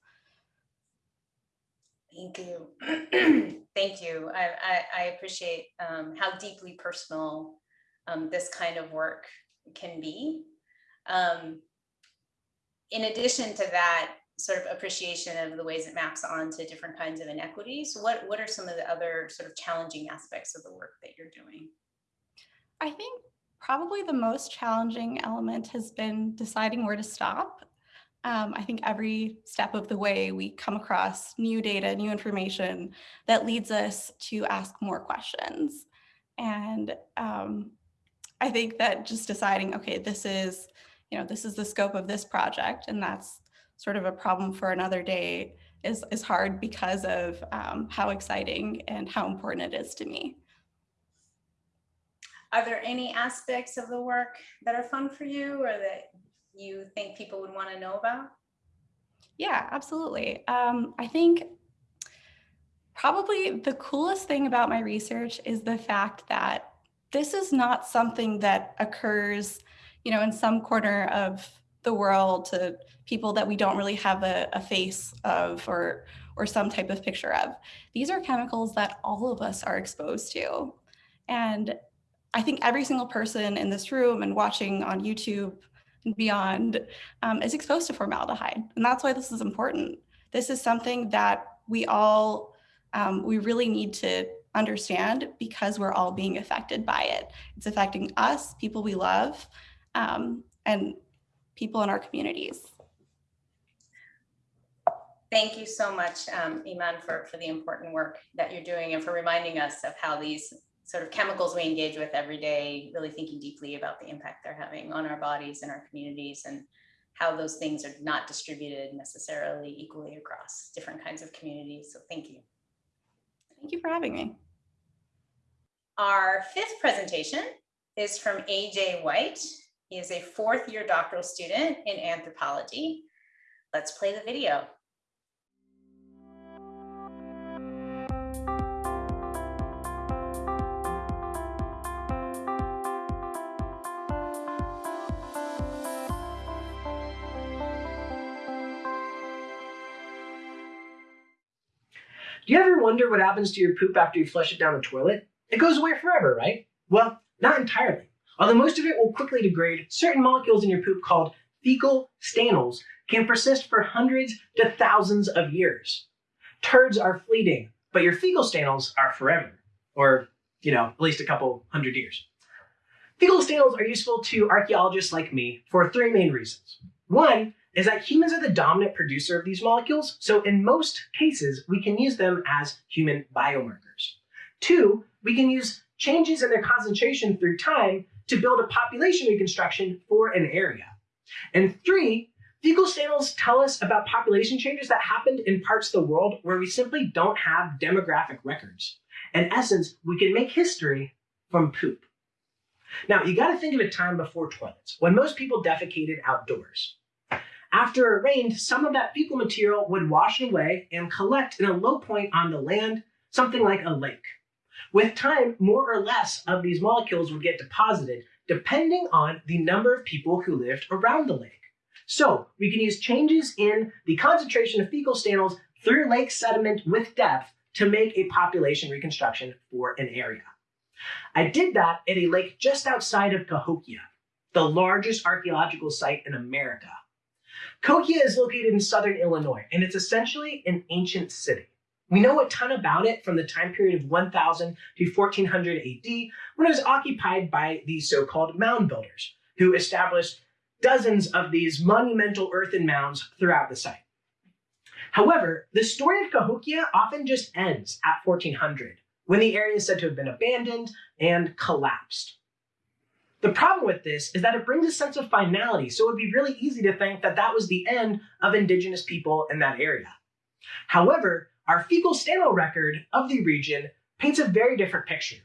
Thank you. Thank you. I, I, I appreciate um, how deeply personal um, this kind of work can be. Um, in addition to that sort of appreciation of the ways it maps onto different kinds of inequities, what, what are some of the other sort of challenging aspects of the work that you're doing? I think probably the most challenging element has been deciding where to stop. Um, I think every step of the way we come across new data, new information that leads us to ask more questions. And um, I think that just deciding, okay, this is you know, this is the scope of this project and that's sort of a problem for another day is, is hard because of um, how exciting and how important it is to me. Are there any aspects of the work that are fun for you or that you think people would want to know about? Yeah, absolutely. Um, I think probably the coolest thing about my research is the fact that this is not something that occurs, you know, in some corner of the world to people that we don't really have a, a face of or or some type of picture of. These are chemicals that all of us are exposed to. And I think every single person in this room and watching on YouTube and beyond um, is exposed to formaldehyde. And that's why this is important. This is something that we all, um, we really need to understand because we're all being affected by it. It's affecting us, people we love, um, and people in our communities. Thank you so much, um, Iman, for, for the important work that you're doing and for reminding us of how these sort of chemicals we engage with every day, really thinking deeply about the impact they're having on our bodies and our communities and how those things are not distributed necessarily equally across different kinds of communities. So thank you. Thank you for having me. Our fifth presentation is from AJ White. He is a fourth year doctoral student in anthropology. Let's play the video. Do you ever wonder what happens to your poop after you flush it down the toilet? It goes away forever, right? Well, not entirely. Although most of it will quickly degrade, certain molecules in your poop called fecal stanols can persist for hundreds to thousands of years. Turds are fleeting, but your fecal stanols are forever, or, you know, at least a couple hundred years. Fecal stanols are useful to archaeologists like me for three main reasons. One, is that humans are the dominant producer of these molecules, so in most cases, we can use them as human biomarkers. Two, we can use changes in their concentration through time to build a population reconstruction for an area. And three, fecal stanols tell us about population changes that happened in parts of the world where we simply don't have demographic records. In essence, we can make history from poop. Now, you gotta think of a time before toilets, when most people defecated outdoors. After it rained, some of that fecal material would wash away and collect in a low point on the land, something like a lake. With time, more or less of these molecules would get deposited, depending on the number of people who lived around the lake. So we can use changes in the concentration of fecal stanols through lake sediment with depth to make a population reconstruction for an area. I did that at a lake just outside of Cahokia, the largest archaeological site in America. Cahokia is located in southern Illinois, and it's essentially an ancient city. We know a ton about it from the time period of 1000 to 1400 AD, when it was occupied by the so-called mound builders, who established dozens of these monumental earthen mounds throughout the site. However, the story of Cahokia often just ends at 1400, when the area is said to have been abandoned and collapsed. The problem with this is that it brings a sense of finality, so it would be really easy to think that that was the end of indigenous people in that area. However, our fecal stanol record of the region paints a very different picture.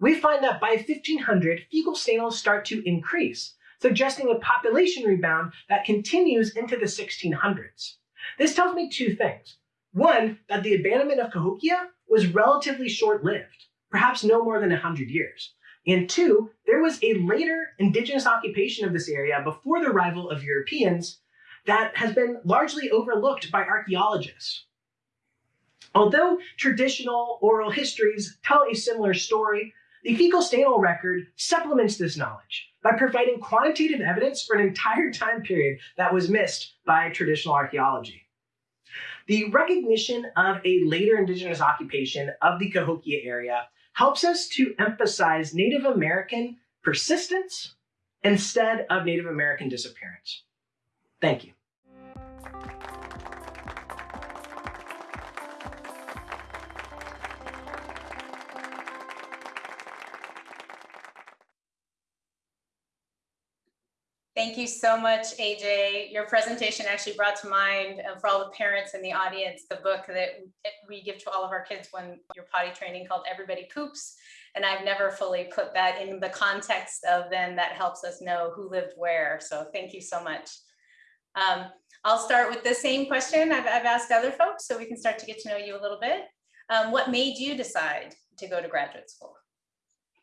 We find that by 1500, fecal stanols start to increase, suggesting a population rebound that continues into the 1600s. This tells me two things. One, that the abandonment of Cahokia was relatively short-lived, perhaps no more than 100 years. And two, there was a later indigenous occupation of this area before the arrival of Europeans that has been largely overlooked by archaeologists. Although traditional oral histories tell a similar story, the fecal stanol record supplements this knowledge by providing quantitative evidence for an entire time period that was missed by traditional archaeology. The recognition of a later indigenous occupation of the Cahokia area helps us to emphasize Native American persistence instead of Native American disappearance. Thank you. Thank you so much, AJ. Your presentation actually brought to mind uh, for all the parents in the audience, the book that we give to all of our kids when you're potty training called Everybody Poops. And I've never fully put that in the context of then that helps us know who lived where. So thank you so much. Um, I'll start with the same question I've, I've, asked other folks so we can start to get to know you a little bit. Um, what made you decide to go to graduate school?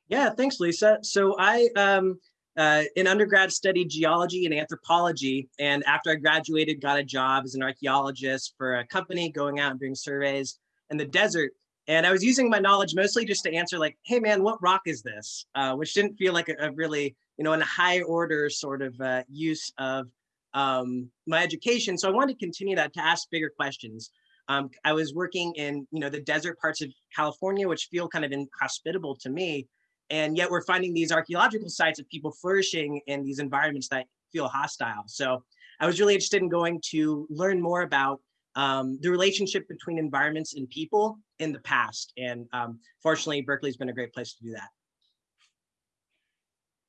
Yeah, thanks, Lisa. So I, um, uh, in undergrad, studied geology and anthropology. And after I graduated, got a job as an archaeologist for a company going out and doing surveys in the desert. And I was using my knowledge mostly just to answer like, hey man, what rock is this? Uh, which didn't feel like a, a, really, you know, in a high order sort of uh, use of um, my education. So I wanted to continue that to ask bigger questions. Um, I was working in, you know, the desert parts of California, which feel kind of inhospitable to me. And yet we're finding these archaeological sites of people flourishing in these environments that feel hostile. So I was really interested in going to learn more about um, the relationship between environments and people in the past. And um, fortunately, Berkeley's been a great place to do that.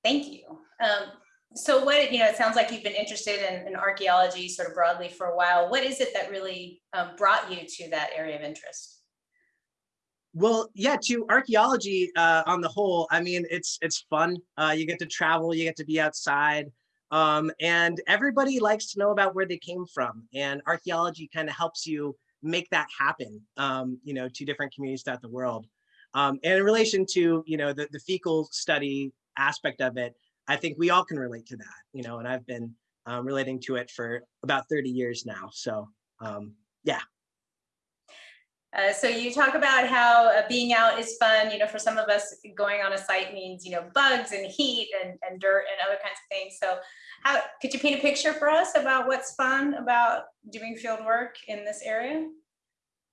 Thank you. Um, so what, you know, it sounds like you've been interested in, in, archaeology sort of broadly for a while. What is it that really um, brought you to that area of interest? Well, yeah, to archaeology uh, on the whole, I mean, it's it's fun. Uh, you get to travel, you get to be outside, um, and everybody likes to know about where they came from. And archaeology kind of helps you make that happen, um, you know, to different communities throughout the world. Um, and in relation to, you know, the, the fecal study aspect of it, I think we all can relate to that, you know, and I've been um, relating to it for about 30 years now. So um, yeah. Uh, so you talk about how uh, being out is fun, you know, for some of us going on a site means, you know, bugs and heat and, and dirt and other kinds of things. So how could you paint a picture for us about what's fun about doing field work in this area?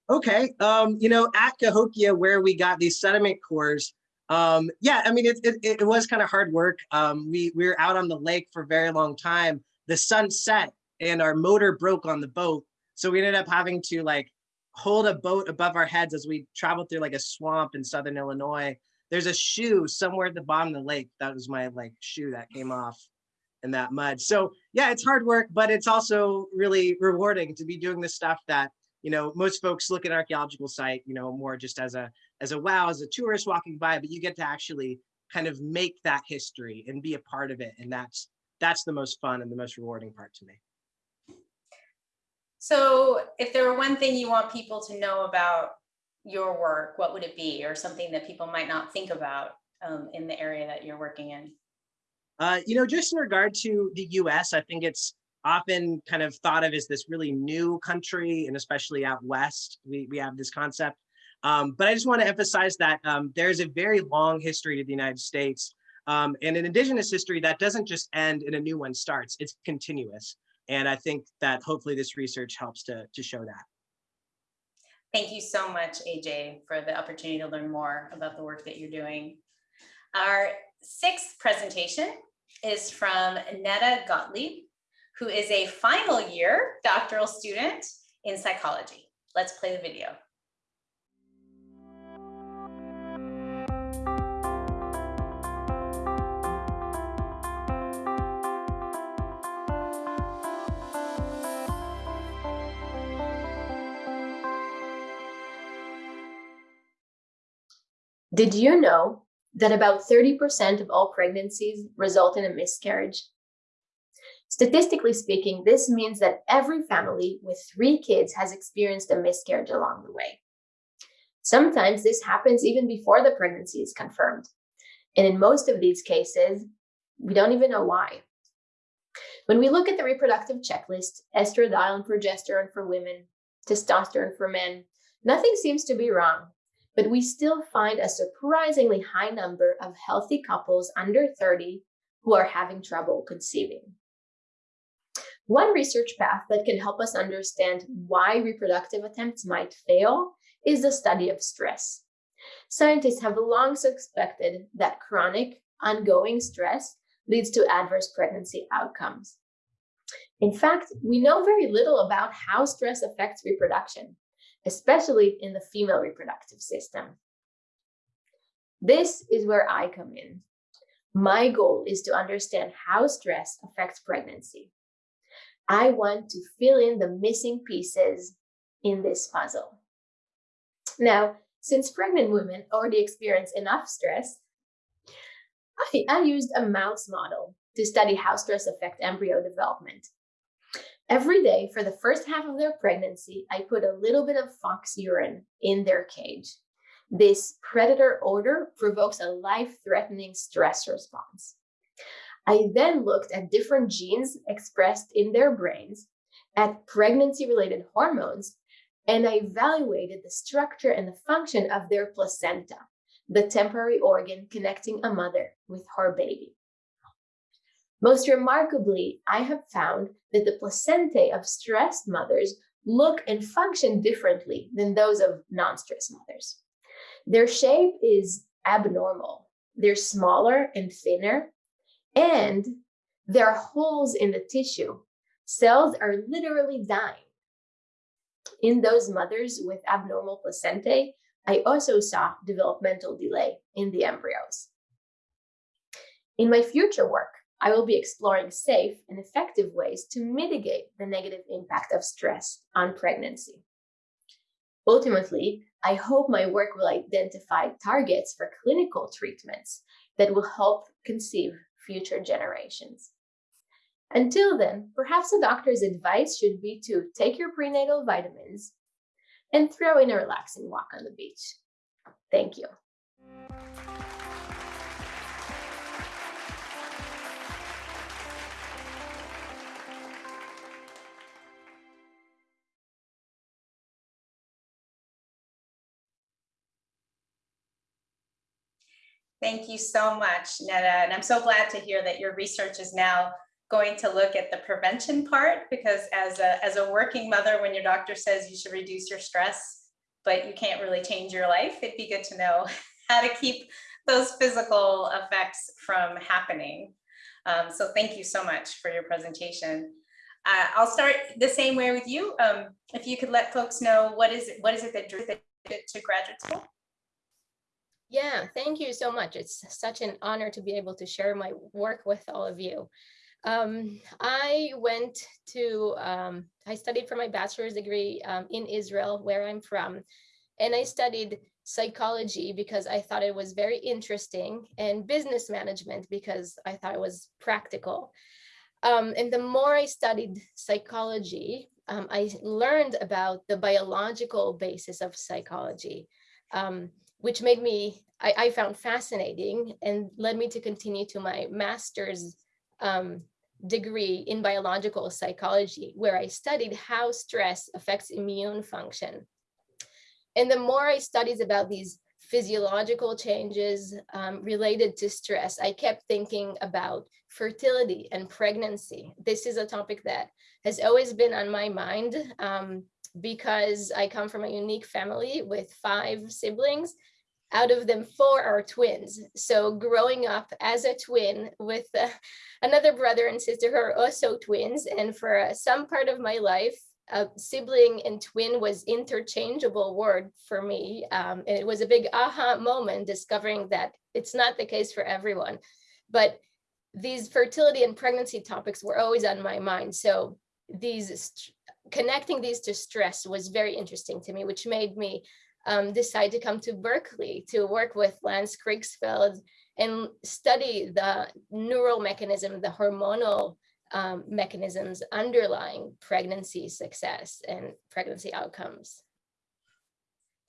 Okay, um, you know, at Cahokia, where we got these sediment cores, um, yeah, I mean, it, it, it was kind of hard work. Um, we, we were out on the lake for a very long time. The sun set and our motor broke on the boat. So we ended up having to like hold a boat above our heads as we traveled through like a swamp in Southern Illinois. There's a shoe somewhere at the bottom of the lake. That was my like shoe that came off in that mud. So yeah, it's hard work, but it's also really rewarding to be doing the stuff that, you know, most folks look at archaeological site, you know, more just as a as a wow, as a tourist walking by, but you get to actually kind of make that history and be a part of it. And that's that's the most fun and the most rewarding part to me. So if there were one thing you want people to know about your work, what would it be? Or something that people might not think about um, in the area that you're working in? Uh, you know, just in regard to the US, I think it's often kind of thought of as this really new country, and especially out west, we, we have this concept um, but I just want to emphasize that um, there's a very long history to the United States um, and an indigenous history that doesn't just end and a new one starts, it's continuous. And I think that hopefully this research helps to, to show that. Thank you so much, AJ, for the opportunity to learn more about the work that you're doing. Our sixth presentation is from Netta Gottlieb, who is a final year doctoral student in psychology. Let's play the video. Did you know that about 30% of all pregnancies result in a miscarriage? Statistically speaking, this means that every family with three kids has experienced a miscarriage along the way. Sometimes this happens even before the pregnancy is confirmed. And in most of these cases, we don't even know why. When we look at the reproductive checklist, estradiol and progesterone for women, testosterone for men, nothing seems to be wrong but we still find a surprisingly high number of healthy couples under 30 who are having trouble conceiving. One research path that can help us understand why reproductive attempts might fail is the study of stress. Scientists have long suspected that chronic, ongoing stress leads to adverse pregnancy outcomes. In fact, we know very little about how stress affects reproduction especially in the female reproductive system. This is where I come in. My goal is to understand how stress affects pregnancy. I want to fill in the missing pieces in this puzzle. Now, since pregnant women already experience enough stress, I, I used a mouse model to study how stress affects embryo development. Every day for the first half of their pregnancy, I put a little bit of fox urine in their cage. This predator odor provokes a life-threatening stress response. I then looked at different genes expressed in their brains, at pregnancy-related hormones, and I evaluated the structure and the function of their placenta, the temporary organ connecting a mother with her baby. Most remarkably, I have found that the placentae of stressed mothers look and function differently than those of non-stressed mothers. Their shape is abnormal. They're smaller and thinner, and there are holes in the tissue. Cells are literally dying. In those mothers with abnormal placentae, I also saw developmental delay in the embryos. In my future work, I will be exploring safe and effective ways to mitigate the negative impact of stress on pregnancy. Ultimately, I hope my work will identify targets for clinical treatments that will help conceive future generations. Until then, perhaps a doctor's advice should be to take your prenatal vitamins and throw in a relaxing walk on the beach. Thank you. Thank you so much, Netta. And I'm so glad to hear that your research is now going to look at the prevention part because as a, as a working mother, when your doctor says you should reduce your stress, but you can't really change your life, it'd be good to know how to keep those physical effects from happening. Um, so thank you so much for your presentation. Uh, I'll start the same way with you. Um, if you could let folks know what is it, what is it that drew you to graduate school? Yeah, thank you so much. It's such an honor to be able to share my work with all of you. Um, I went to, um, I studied for my bachelor's degree um, in Israel, where I'm from, and I studied psychology because I thought it was very interesting and business management because I thought it was practical. Um, and the more I studied psychology, um, I learned about the biological basis of psychology. Um, which made me, I, I, found fascinating and led me to continue to my master's um, degree in biological psychology, where I studied how stress affects immune function. And the more I studied about these physiological changes um, related to stress, I kept thinking about fertility and pregnancy. This is a topic that has always been on my mind um, because I come from a unique family with five siblings out of them four are twins. So growing up as a twin with uh, another brother and sister who are also twins and for uh, some part of my life a sibling and twin was interchangeable word for me. Um, and it was a big aha moment discovering that it's not the case for everyone. But these fertility and pregnancy topics were always on my mind. So these connecting these to stress was very interesting to me which made me um, decide to come to Berkeley to work with Lance Kriegsfeld and study the neural mechanism, the hormonal um, mechanisms underlying pregnancy success and pregnancy outcomes.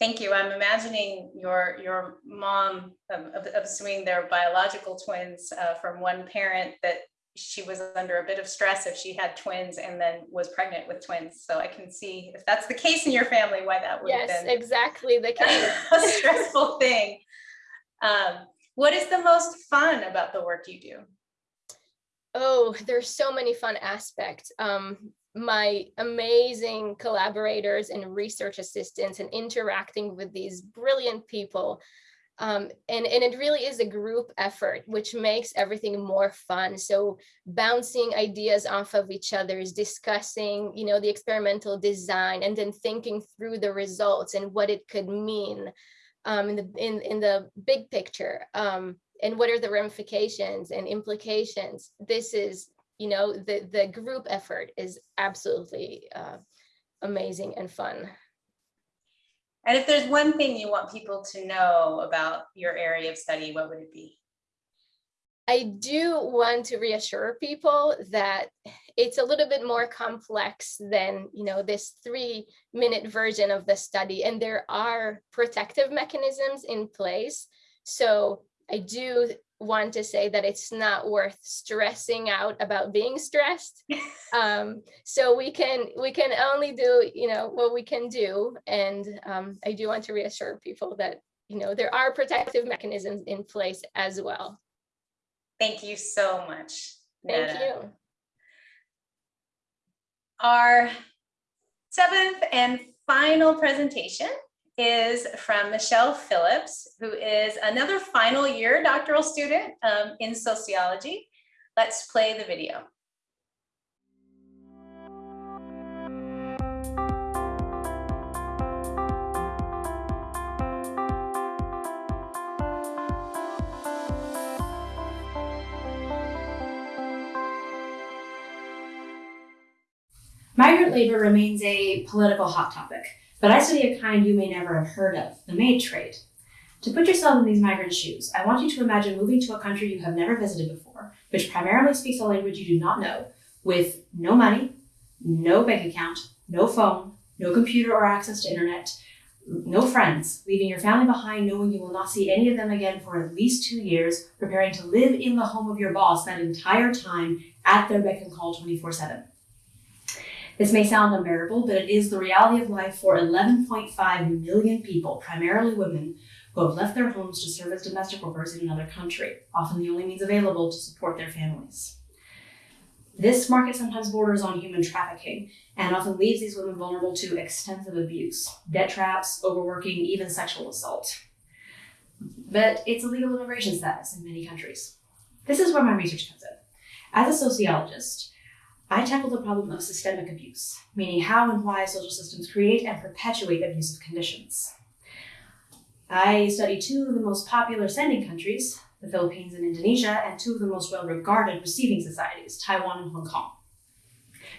Thank you. I'm imagining your your mom, um, assuming they're biological twins uh, from one parent, that she was under a bit of stress if she had twins and then was pregnant with twins. So I can see if that's the case in your family, why that would yes, have been exactly the case. a stressful thing. Um, what is the most fun about the work you do? Oh, there's so many fun aspects. Um, my amazing collaborators and research assistants and interacting with these brilliant people um, and, and it really is a group effort, which makes everything more fun. So bouncing ideas off of each other's, discussing, you know, the experimental design and then thinking through the results and what it could mean um, in, the, in, in the big picture. Um, and what are the ramifications and implications? This is, you know, the, the group effort is absolutely uh, amazing and fun. And if there's one thing you want people to know about your area of study, what would it be? I do want to reassure people that it's a little bit more complex than you know this three minute version of the study and there are protective mechanisms in place so I do want to say that it's not worth stressing out about being stressed. um, so we can we can only do you know what we can do, and um, I do want to reassure people that you know there are protective mechanisms in place as well. Thank you so much. Thank you. Our seventh and final presentation is from Michelle Phillips, who is another final year doctoral student um, in sociology. Let's play the video. Migrant labor remains a political hot topic, but I study a kind you may never have heard of, the maid trade. To put yourself in these migrant shoes, I want you to imagine moving to a country you have never visited before, which primarily speaks a language you do not know, with no money, no bank account, no phone, no computer or access to internet, no friends, leaving your family behind knowing you will not see any of them again for at least two years, preparing to live in the home of your boss that entire time at their beck and call 24 7. This may sound unbearable, but it is the reality of life for 11.5 million people, primarily women, who have left their homes to serve as domestic workers in another country, often the only means available to support their families. This market sometimes borders on human trafficking and often leaves these women vulnerable to extensive abuse, debt traps, overworking, even sexual assault. But it's a legal immigration status in many countries. This is where my research comes in. As a sociologist, I tackle the problem of systemic abuse, meaning how and why social systems create and perpetuate abusive conditions. I study two of the most popular sending countries, the Philippines and Indonesia, and two of the most well regarded receiving societies, Taiwan and Hong Kong.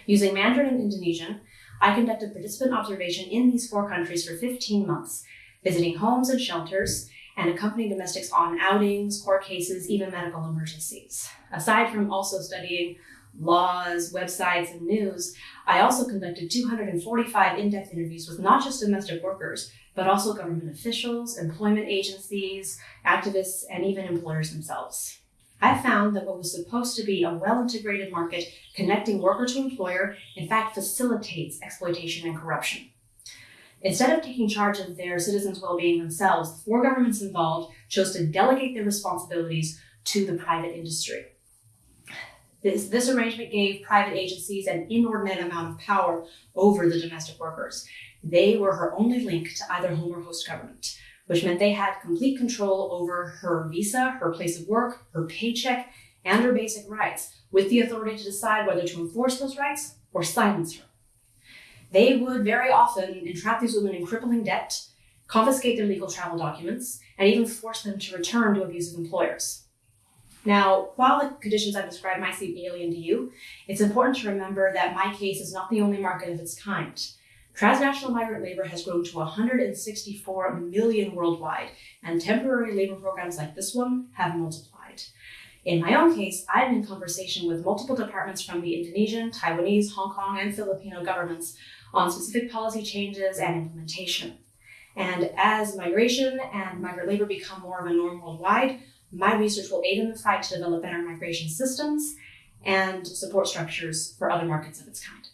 Using Mandarin and Indonesian, I conducted participant observation in these four countries for 15 months, visiting homes and shelters, and accompanying domestics on outings, court cases, even medical emergencies. Aside from also studying laws, websites, and news, I also conducted 245 in depth interviews with not just domestic workers, but also government officials, employment agencies, activists, and even employers themselves. I found that what was supposed to be a well integrated market connecting worker to employer, in fact, facilitates exploitation and corruption. Instead of taking charge of their citizens' well being themselves, the four governments involved chose to delegate their responsibilities to the private industry. This, this arrangement gave private agencies an inordinate amount of power over the domestic workers. They were her only link to either home or host government, which meant they had complete control over her visa, her place of work, her paycheck, and her basic rights, with the authority to decide whether to enforce those rights or silence her. They would very often entrap these women in crippling debt, confiscate their legal travel documents, and even force them to return to abusive employers. Now, while the conditions I've described might seem alien to you, it's important to remember that my case is not the only market of its kind. Transnational migrant labor has grown to 164 million worldwide, and temporary labor programs like this one have multiplied. In my own case, I'm in conversation with multiple departments from the Indonesian, Taiwanese, Hong Kong, and Filipino governments on specific policy changes and implementation. And as migration and migrant labor become more of a norm worldwide, my research will aid in the fight to develop better migration systems and support structures for other markets of its kind.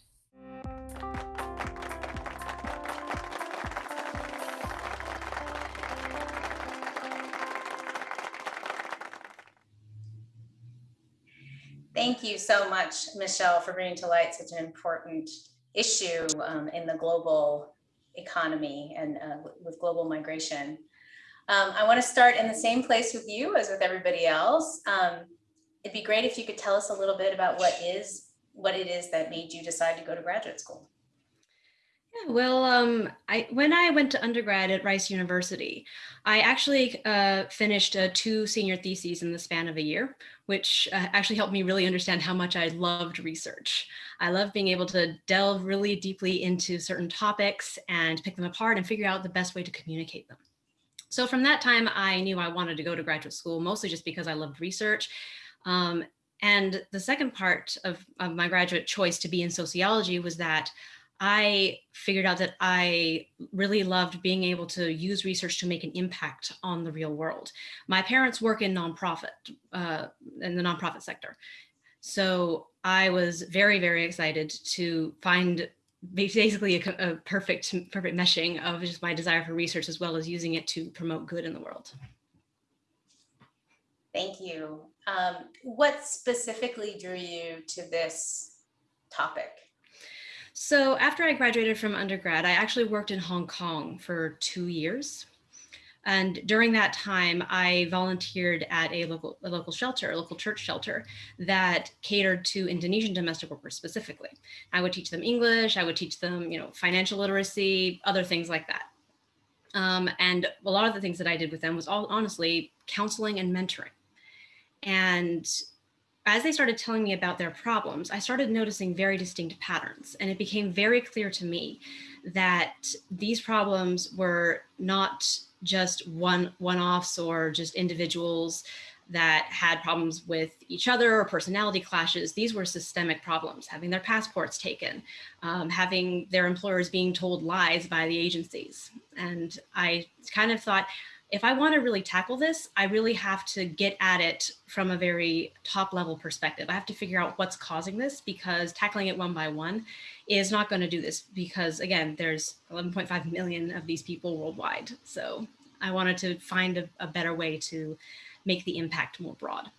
Thank you so much, Michelle, for bringing to light such an important issue um, in the global economy and uh, with global migration. Um, I want to start in the same place with you as with everybody else. Um, it'd be great if you could tell us a little bit about what is what it is that made you decide to go to graduate school. Yeah, well, um, I when I went to undergrad at Rice University, I actually uh, finished uh, two senior theses in the span of a year, which uh, actually helped me really understand how much I loved research. I love being able to delve really deeply into certain topics and pick them apart and figure out the best way to communicate them. So from that time, I knew I wanted to go to graduate school, mostly just because I loved research. Um, and the second part of, of my graduate choice to be in sociology was that I figured out that I really loved being able to use research to make an impact on the real world. My parents work in nonprofit, uh, in the nonprofit sector. So I was very, very excited to find basically a, a, perfect, perfect meshing of just my desire for research as well as using it to promote good in the world. Thank you. Um, what specifically drew you to this topic? So after I graduated from undergrad, I actually worked in Hong Kong for two years. And during that time, I volunteered at a local, a local shelter, a local church shelter that catered to Indonesian domestic workers specifically. I would teach them English, I would teach them, you know, financial literacy, other things like that. Um, and a lot of the things that I did with them was all honestly counseling and mentoring. And as they started telling me about their problems, I started noticing very distinct patterns. And it became very clear to me that these problems were not just one one-offs or just individuals that had problems with each other or personality clashes. These were systemic problems, having their passports taken, um, having their employers being told lies by the agencies. And I kind of thought, if I want to really tackle this, I really have to get at it from a very top level perspective. I have to figure out what's causing this because tackling it one by one is not going to do this because again, there's 11.5 million of these people worldwide. So I wanted to find a, a better way to make the impact more broad.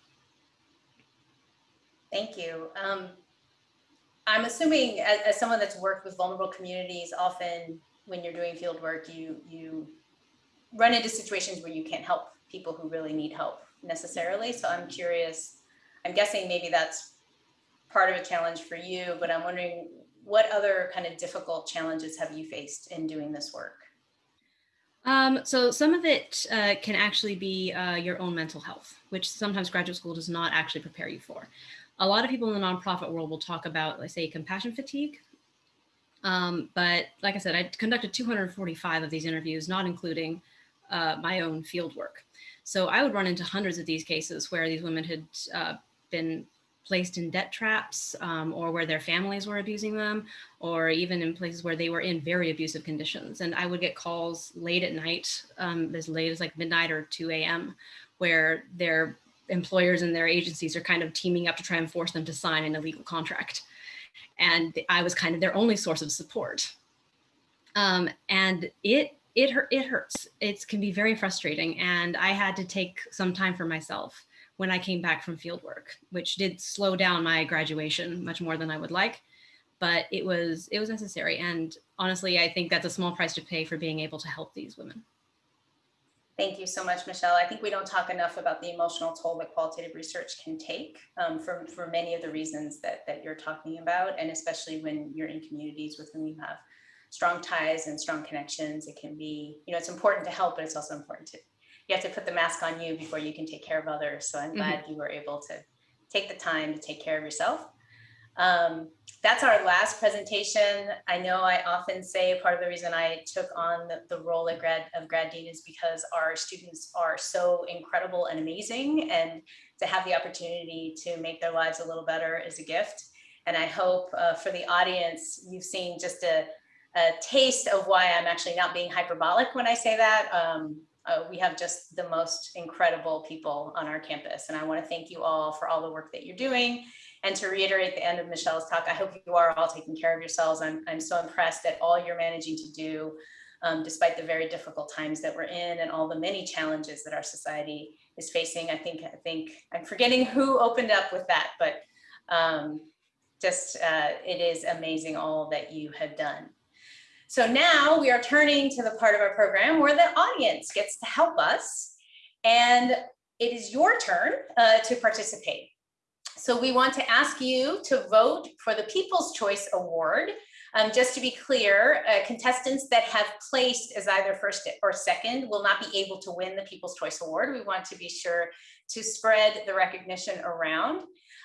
Thank you. Um, I'm assuming as, as someone that's worked with vulnerable communities, often when you're doing field work, you, you run into situations where you can't help people who really need help necessarily. So I'm curious, I'm guessing maybe that's part of a challenge for you, but I'm wondering what other kind of difficult challenges have you faced in doing this work? Um, so some of it uh, can actually be uh, your own mental health, which sometimes graduate school does not actually prepare you for. A lot of people in the nonprofit world will talk about, let's say, compassion fatigue. Um, but like I said, I conducted 245 of these interviews, not including uh, my own field work. So I would run into hundreds of these cases where these women had uh, been placed in debt traps um, or where their families were abusing them or even in places where they were in very abusive conditions. And I would get calls late at night, um, as late as like midnight or 2 a.m., where their employers and their agencies are kind of teaming up to try and force them to sign an illegal contract. And I was kind of their only source of support. Um, and it it it hurts it can be very frustrating and i had to take some time for myself when i came back from field work which did slow down my graduation much more than i would like but it was it was necessary and honestly i think that's a small price to pay for being able to help these women Thank you so much, Michelle. I think we don't talk enough about the emotional toll that qualitative research can take um, for, for many of the reasons that, that you're talking about, and especially when you're in communities with whom you have strong ties and strong connections. It can be, you know, it's important to help, but it's also important to, you have to put the mask on you before you can take care of others. So I'm mm-hmm. glad you were able to take the time to take care of yourself. Um, that's our last presentation. I know I often say part of the reason I took on the, the role of grad, of grad dean is because our students are so incredible and amazing and to have the opportunity to make their lives a little better is a gift. And I hope uh, for the audience, you've seen just a, a taste of why I'm actually not being hyperbolic when I say that. Um, uh, we have just the most incredible people on our campus. And I wanna thank you all for all the work that you're doing. And to reiterate the end of Michelle's talk, I hope you are all taking care of yourselves. I'm, I'm so impressed at all you're managing to do um, despite the very difficult times that we're in and all the many challenges that our society is facing. I think, I think I'm forgetting who opened up with that, but um, just uh, it is amazing all that you have done. So now we are turning to the part of our program where the audience gets to help us. And it is your turn uh, to participate. So we want to ask you to vote for the People's Choice Award Um, just to be clear, uh, contestants that have placed as either first or second will not be able to win the People's Choice Award. We want to be sure to spread the recognition around.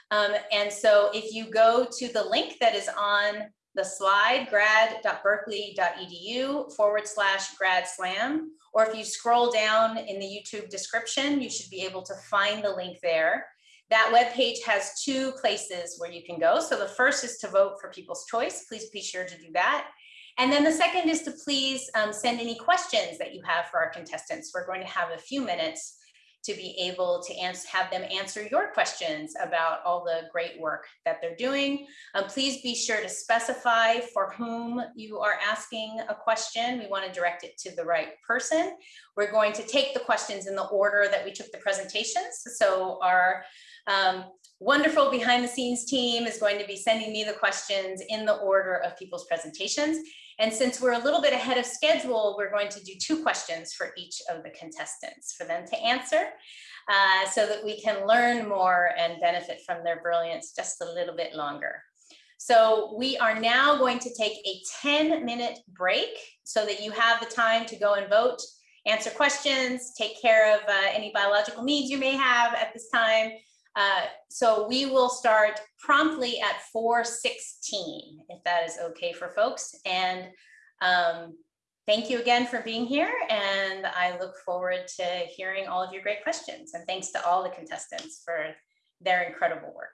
Um, and so if you go to the link that is on the slide, grad.berkeley.edu forward slash grad slam, or if you scroll down in the YouTube description, you should be able to find the link there. That web page has two places where you can go. So the first is to vote for People's Choice. Please be sure to do that. And then the second is to please um, send any questions that you have for our contestants. We're going to have a few minutes to be able to answer, have them answer your questions about all the great work that they're doing. Um, please be sure to specify for whom you are asking a question. We want to direct it to the right person. We're going to take the questions in the order that we took the presentations. So our um, wonderful behind the scenes team is going to be sending me the questions in the order of people's presentations. And since we're a little bit ahead of schedule, we're going to do two questions for each of the contestants for them to answer uh, so that we can learn more and benefit from their brilliance just a little bit longer. So we are now going to take a 10 minute break so that you have the time to go and vote, answer questions, take care of uh, any biological needs you may have at this time, uh, so we will start promptly at 416, if that is okay for folks. And um, thank you again for being here. And I look forward to hearing all of your great questions. And thanks to all the contestants for their incredible work.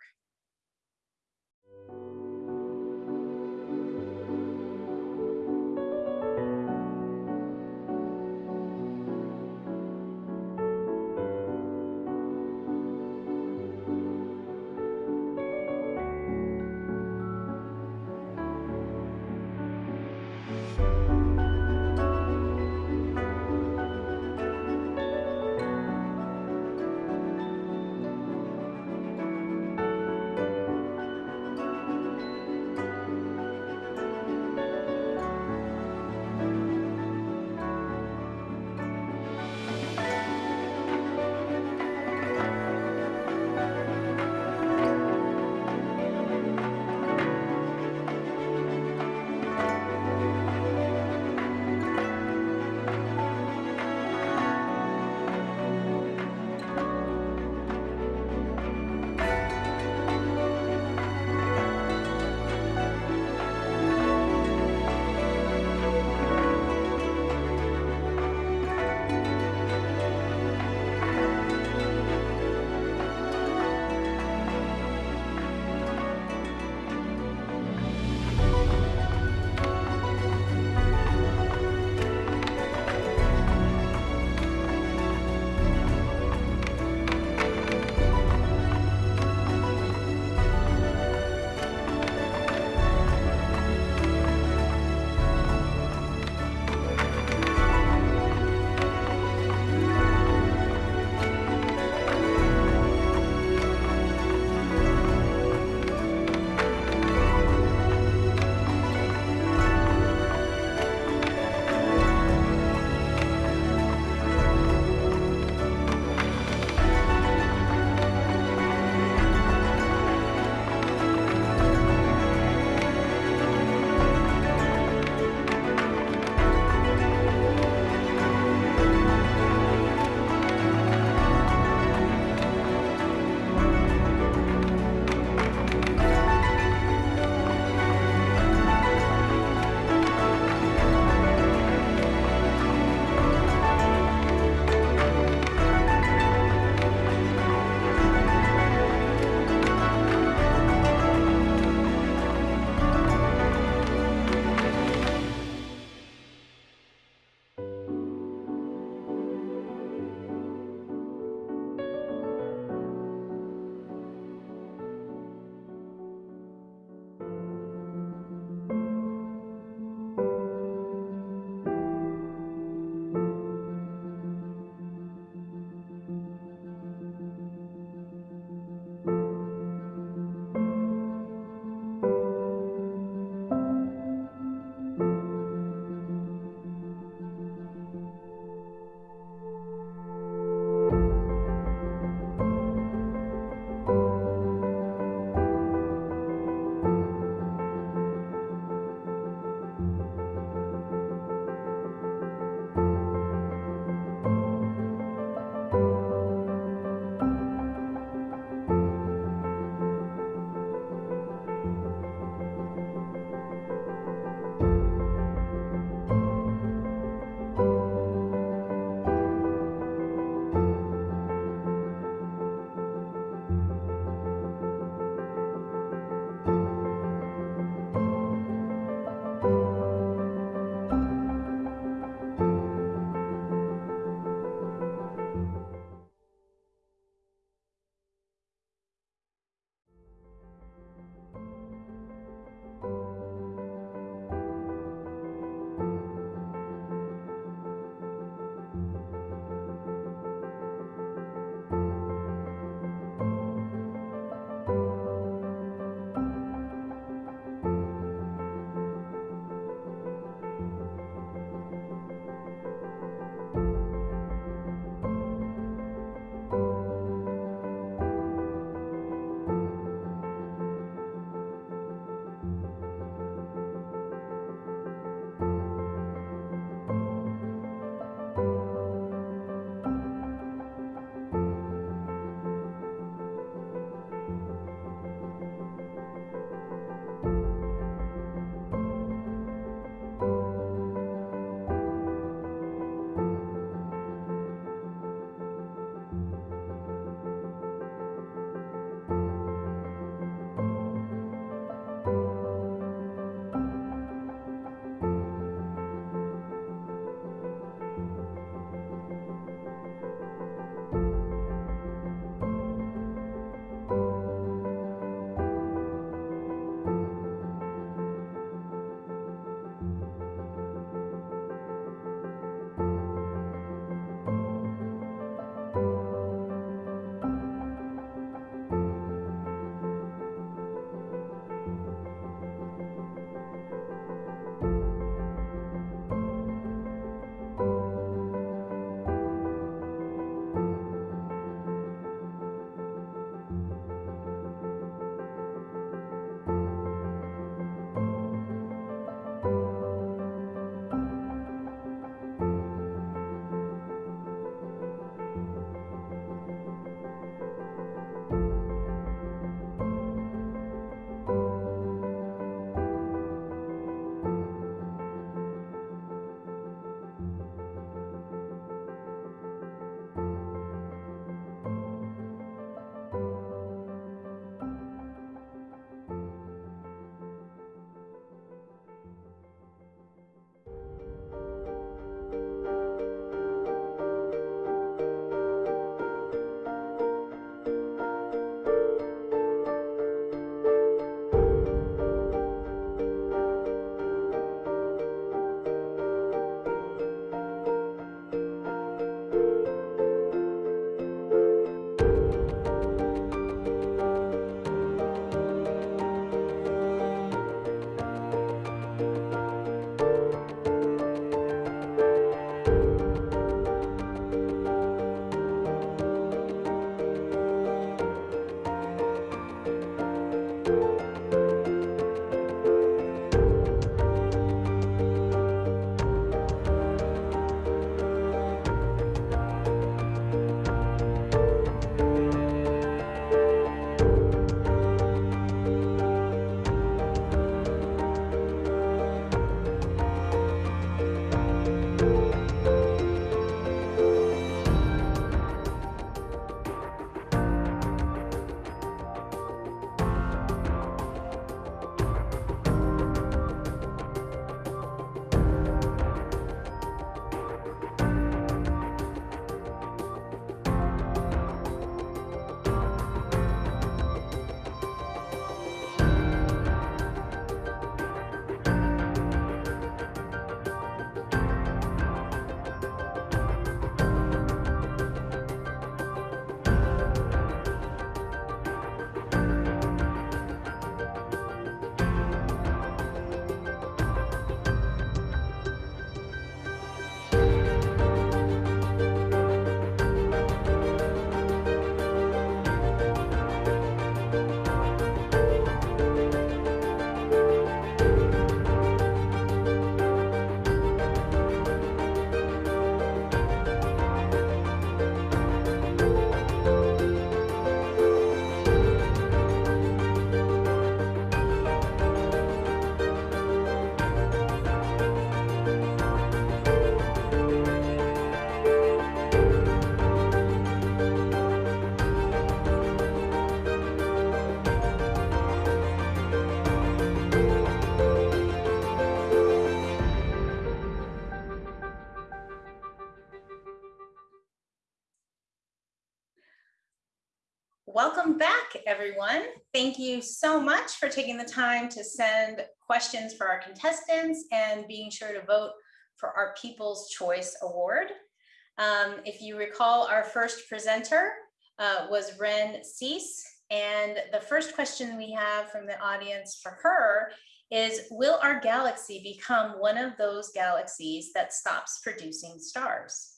Taking the time to send questions for our contestants and being sure to vote for our People's Choice Award. Um, if you recall, our first presenter uh, was Wren Suess, and the first question we have from the audience for her is, will our galaxy become one of those galaxies that stops producing stars?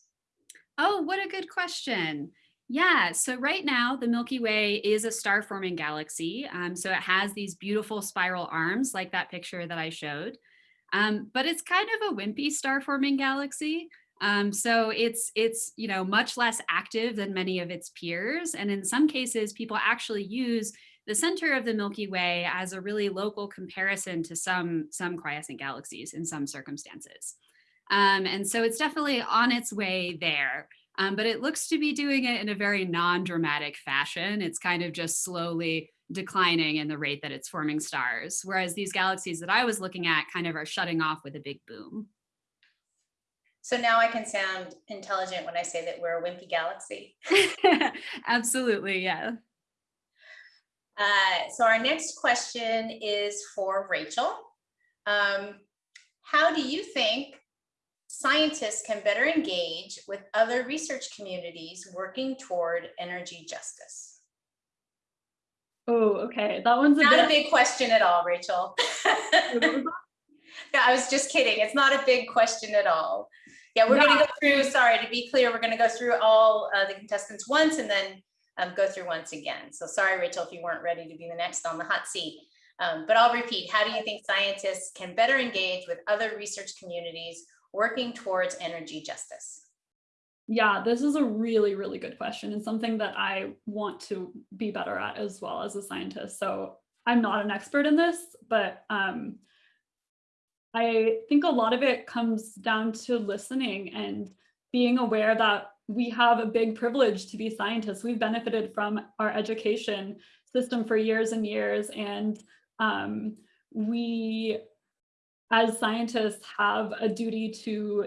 Oh, what a good question. Yeah, so right now the Milky Way is a star forming galaxy. Um, so it has these beautiful spiral arms like that picture that I showed. Um, but it's kind of a wimpy star forming galaxy. Um, so it's it's you know much less active than many of its peers. And in some cases, people actually use the center of the Milky Way as a really local comparison to some, some quiescent galaxies in some circumstances. Um, and so it's definitely on its way there. Um, but it looks to be doing it in a very non-dramatic fashion. It's kind of just slowly declining in the rate that it's forming stars. Whereas these galaxies that I was looking at kind of are shutting off with a big boom. So now I can sound intelligent when I say that we're a wimpy galaxy. Absolutely, yeah. Uh, so our next question is for Rachel. Um, how do you think scientists can better engage with other research communities working toward energy justice? Oh, okay. That one's a not bit... a big question at all, Rachel. yeah, I was just kidding. It's not a big question at all. Yeah, we're going to go through, sorry, to be clear, we're going to go through all uh, the contestants once and then um, go through once again. So sorry, Rachel, if you weren't ready to be the next on the hot seat. Um, but I'll repeat, how do you think scientists can better engage with other research communities working towards energy justice? Yeah, this is a really, really good question and something that I want to be better at as well as a scientist. So I'm not an expert in this, but um, I think a lot of it comes down to listening and being aware that we have a big privilege to be scientists. We've benefited from our education system for years and years. And um, we, as scientists, have a duty to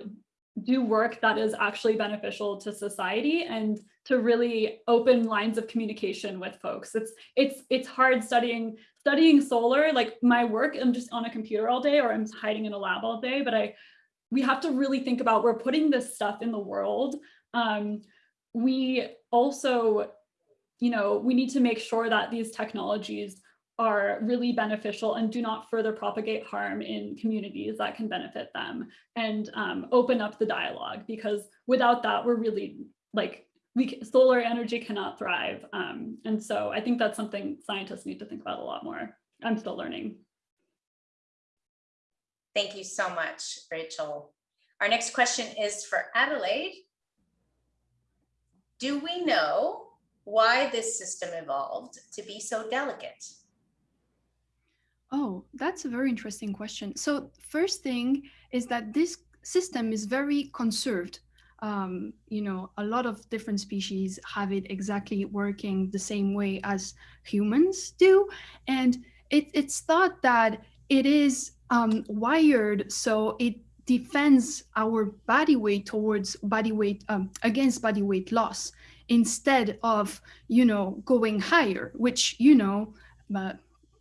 do work that is actually beneficial to society and to really open lines of communication with folks. It's it's it's hard studying studying solar, like my work, I'm just on a computer all day or I'm hiding in a lab all day, but I we have to really think about we're putting this stuff in the world um, we also, you know, we need to make sure that these technologies are really beneficial and do not further propagate harm in communities that can benefit them and um, open up the dialogue because without that, we're really like, we solar energy cannot thrive. Um, and so I think that's something scientists need to think about a lot more. I'm still learning. Thank you so much, Rachel. Our next question is for Adelaide. Do we know why this system evolved to be so delicate? Oh, that's a very interesting question. So first thing is that this system is very conserved. Um, you know, a lot of different species have it exactly working the same way as humans do. And it, it's thought that it is um, wired so it defends our body weight towards body weight um, against body weight loss instead of you know going higher which you know uh,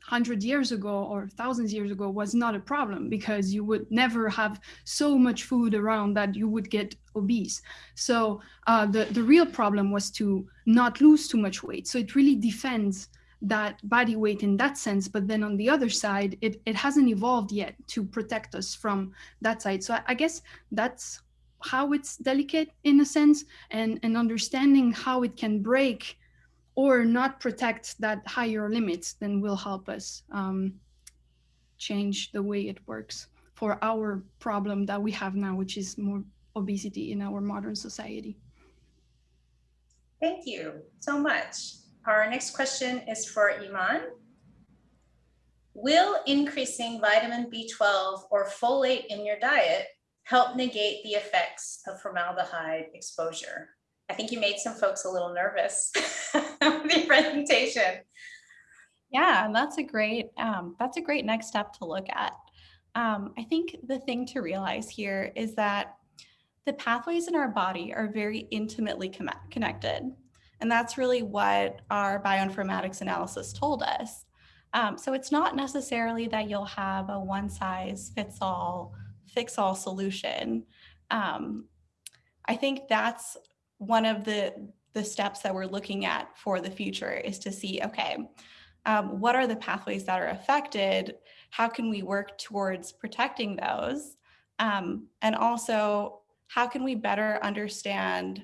100 years ago or thousands years ago was not a problem because you would never have so much food around that you would get obese. So uh, the the real problem was to not lose too much weight. So it really defends that body weight in that sense but then on the other side it, it hasn't evolved yet to protect us from that side. So I, I guess that's how it's delicate in a sense and and understanding how it can break or not protect that higher limits then will help us um, change the way it works for our problem that we have now which is more obesity in our modern society thank you so much our next question is for Iman. Will increasing vitamin B12 or folate in your diet help negate the effects of formaldehyde exposure? I think you made some folks a little nervous with your presentation. Yeah, and that's a great um, that's a great next step to look at. Um, I think the thing to realize here is that the pathways in our body are very intimately connected. And that's really what our bioinformatics analysis told us. Um, so it's not necessarily that you'll have a one size fits all, fix all solution. Um, I think that's one of the, the steps that we're looking at for the future is to see, okay, um, what are the pathways that are affected? How can we work towards protecting those? Um, and also, how can we better understand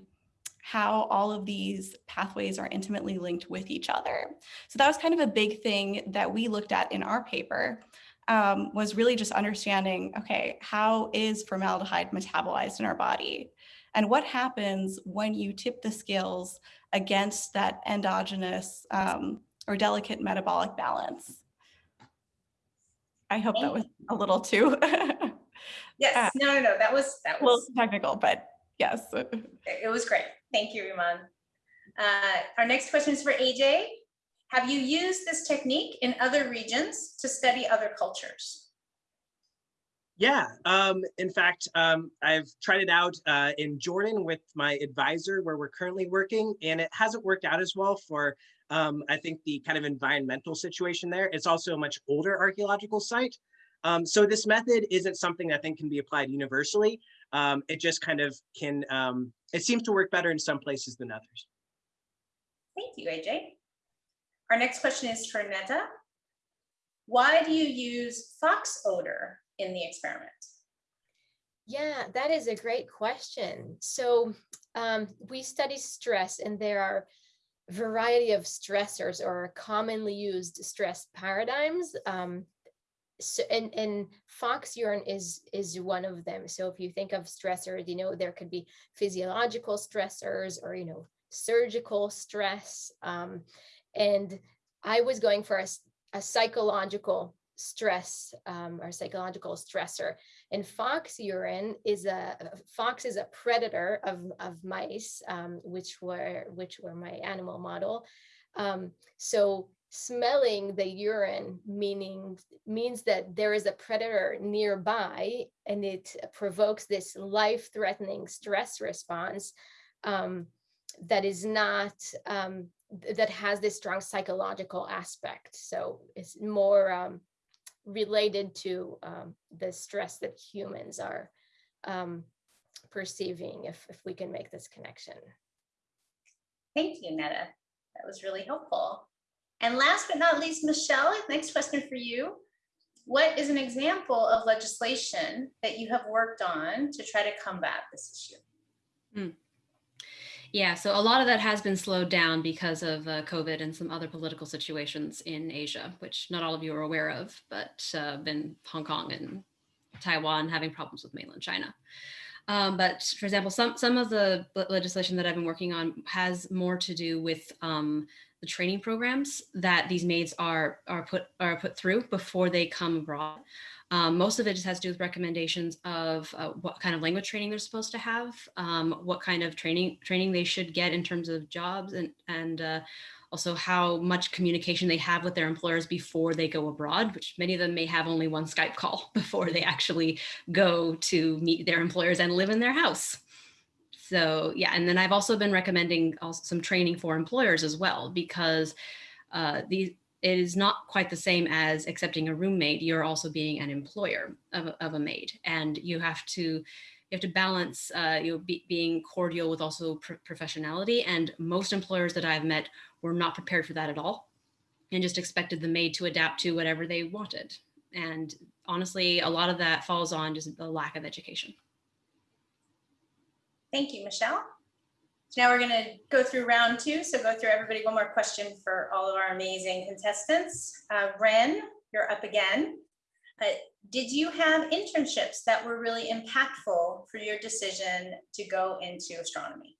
how all of these pathways are intimately linked with each other. So that was kind of a big thing that we looked at in our paper um, was really just understanding, okay, how is formaldehyde metabolized in our body? And what happens when you tip the scales against that endogenous um, or delicate metabolic balance? I hope that was a little too. yes, uh, no, no, no, that was, that was technical, but yes. It was great. Thank you, Iman. Uh, our next question is for AJ. Have you used this technique in other regions to study other cultures? Yeah, um, in fact, um, I've tried it out uh, in Jordan with my advisor where we're currently working, and it hasn't worked out as well for, um, I think, the kind of environmental situation there. It's also a much older archaeological site. Um, so this method isn't something I think can be applied universally. Um, it just kind of can um, it seems to work better in some places than others. Thank you, AJ. Our next question is for Netta. Why do you use fox odor in the experiment? Yeah, that is a great question. So um, we study stress and there are variety of stressors or commonly used stress paradigms. Um, so and and fox urine is is one of them so if you think of stressors you know there could be physiological stressors or you know surgical stress um, and i was going for a, a psychological stress um, or psychological stressor. And fox urine is a fox is a predator of, of mice um, which were which were my animal model. Um, so smelling the urine meaning means that there is a predator nearby and it provokes this life-threatening stress response um, that is not um, that has this strong psychological aspect. So it's more um, related to um, the stress that humans are um, perceiving if, if we can make this connection thank you netta that was really helpful and last but not least, Michelle, next question for you. What is an example of legislation that you have worked on to try to combat this issue? Hmm. Yeah, so a lot of that has been slowed down because of uh, COVID and some other political situations in Asia, which not all of you are aware of, but uh, been Hong Kong and Taiwan having problems with mainland China. Um, but for example, some, some of the legislation that I've been working on has more to do with um, the training programs that these maids are are put are put through before they come abroad. Um, most of it just has to do with recommendations of uh, what kind of language training they're supposed to have, um, what kind of training training they should get in terms of jobs and and uh, also how much communication they have with their employers before they go abroad, which many of them may have only one Skype call before they actually go to meet their employers and live in their house. So yeah, and then I've also been recommending also some training for employers as well, because uh, these, it is not quite the same as accepting a roommate. You're also being an employer of a, of a maid and you have to you have to balance uh, you know, be, being cordial with also pr professionality. And most employers that I've met were not prepared for that at all and just expected the maid to adapt to whatever they wanted. And honestly, a lot of that falls on just the lack of education. Thank you, Michelle. Now we're going to go through round two. So go through everybody one more question for all of our amazing contestants. Uh, Wren, you're up again. Uh, did you have internships that were really impactful for your decision to go into astronomy?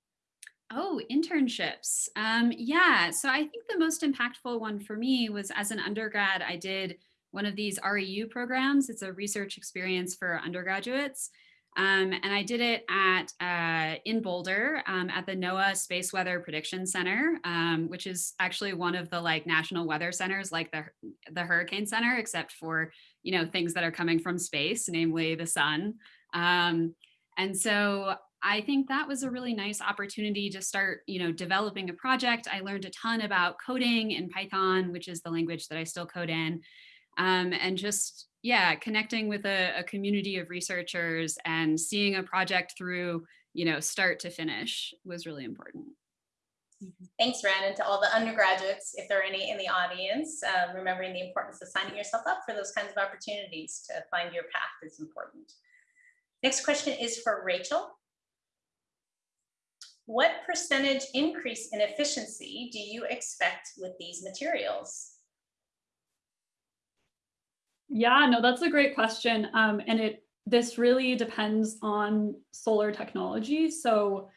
Oh, internships. Um, yeah, so I think the most impactful one for me was as an undergrad, I did one of these REU programs. It's a research experience for undergraduates. Um, and I did it at uh, in Boulder um, at the NOAA Space Weather Prediction Center, um, which is actually one of the like national weather centers, like the the Hurricane Center, except for you know things that are coming from space, namely the sun. Um, and so I think that was a really nice opportunity to start, you know, developing a project. I learned a ton about coding in Python, which is the language that I still code in. Um, and just, yeah, connecting with a, a community of researchers and seeing a project through, you know, start to finish was really important. Thanks, Wren, and to all the undergraduates, if there are any in the audience, um, remembering the importance of signing yourself up for those kinds of opportunities to find your path is important. Next question is for Rachel. What percentage increase in efficiency do you expect with these materials? Yeah, no, that's a great question. Um, and it this really depends on solar technology. So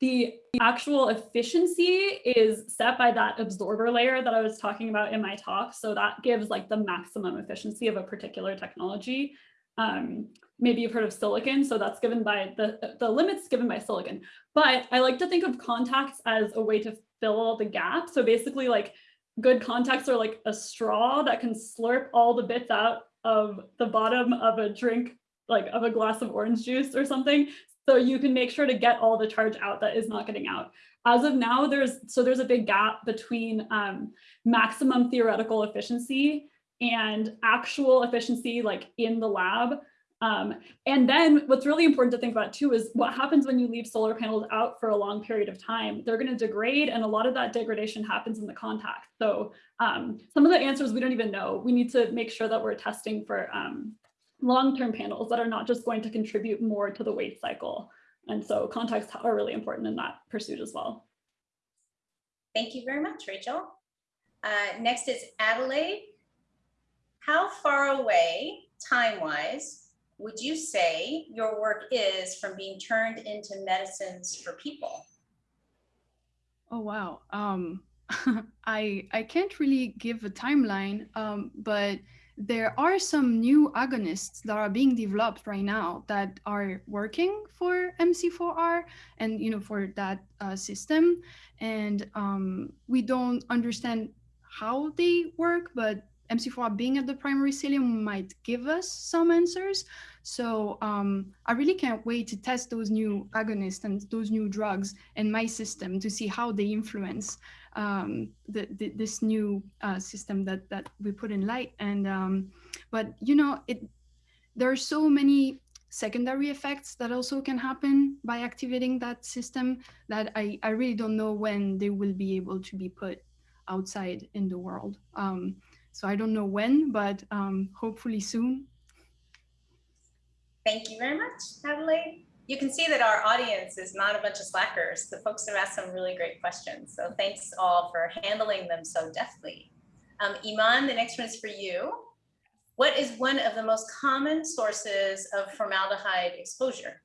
the actual efficiency is set by that absorber layer that I was talking about in my talk. So that gives like the maximum efficiency of a particular technology. Um, maybe you've heard of silicon, so that's given by the, the limits given by silicon. But I like to think of contacts as a way to fill the gap. So basically like good contacts are like a straw that can slurp all the bits out of the bottom of a drink, like of a glass of orange juice or something. So you can make sure to get all the charge out that is not getting out. As of now, there's so there's a big gap between um, maximum theoretical efficiency and actual efficiency like in the lab. Um, and then what's really important to think about too is what happens when you leave solar panels out for a long period of time. They're going to degrade and a lot of that degradation happens in the contact. So um, some of the answers we don't even know. We need to make sure that we're testing for um, long-term panels that are not just going to contribute more to the waste cycle. And so contacts are really important in that pursuit as well. Thank you very much, Rachel. Uh, next is Adelaide. How far away, time-wise, would you say your work is from being turned into medicines for people? Oh, wow. Um, I, I can't really give a timeline, um, but there are some new agonists that are being developed right now that are working for MC4R and you know for that uh, system. And um, we don't understand how they work, but MC4R being at the primary cilium might give us some answers. So um, I really can't wait to test those new agonists and those new drugs in my system to see how they influence um, the, the, this new uh, system that that we put in light. And um, but you know, it there are so many secondary effects that also can happen by activating that system that I, I really don't know when they will be able to be put outside in the world. Um, so I don't know when, but um, hopefully soon. Thank you very much, Adelaide you can see that our audience is not a bunch of slackers. The folks have asked some really great questions. So thanks all for handling them so deftly. Um, Iman, the next one is for you. What is one of the most common sources of formaldehyde exposure?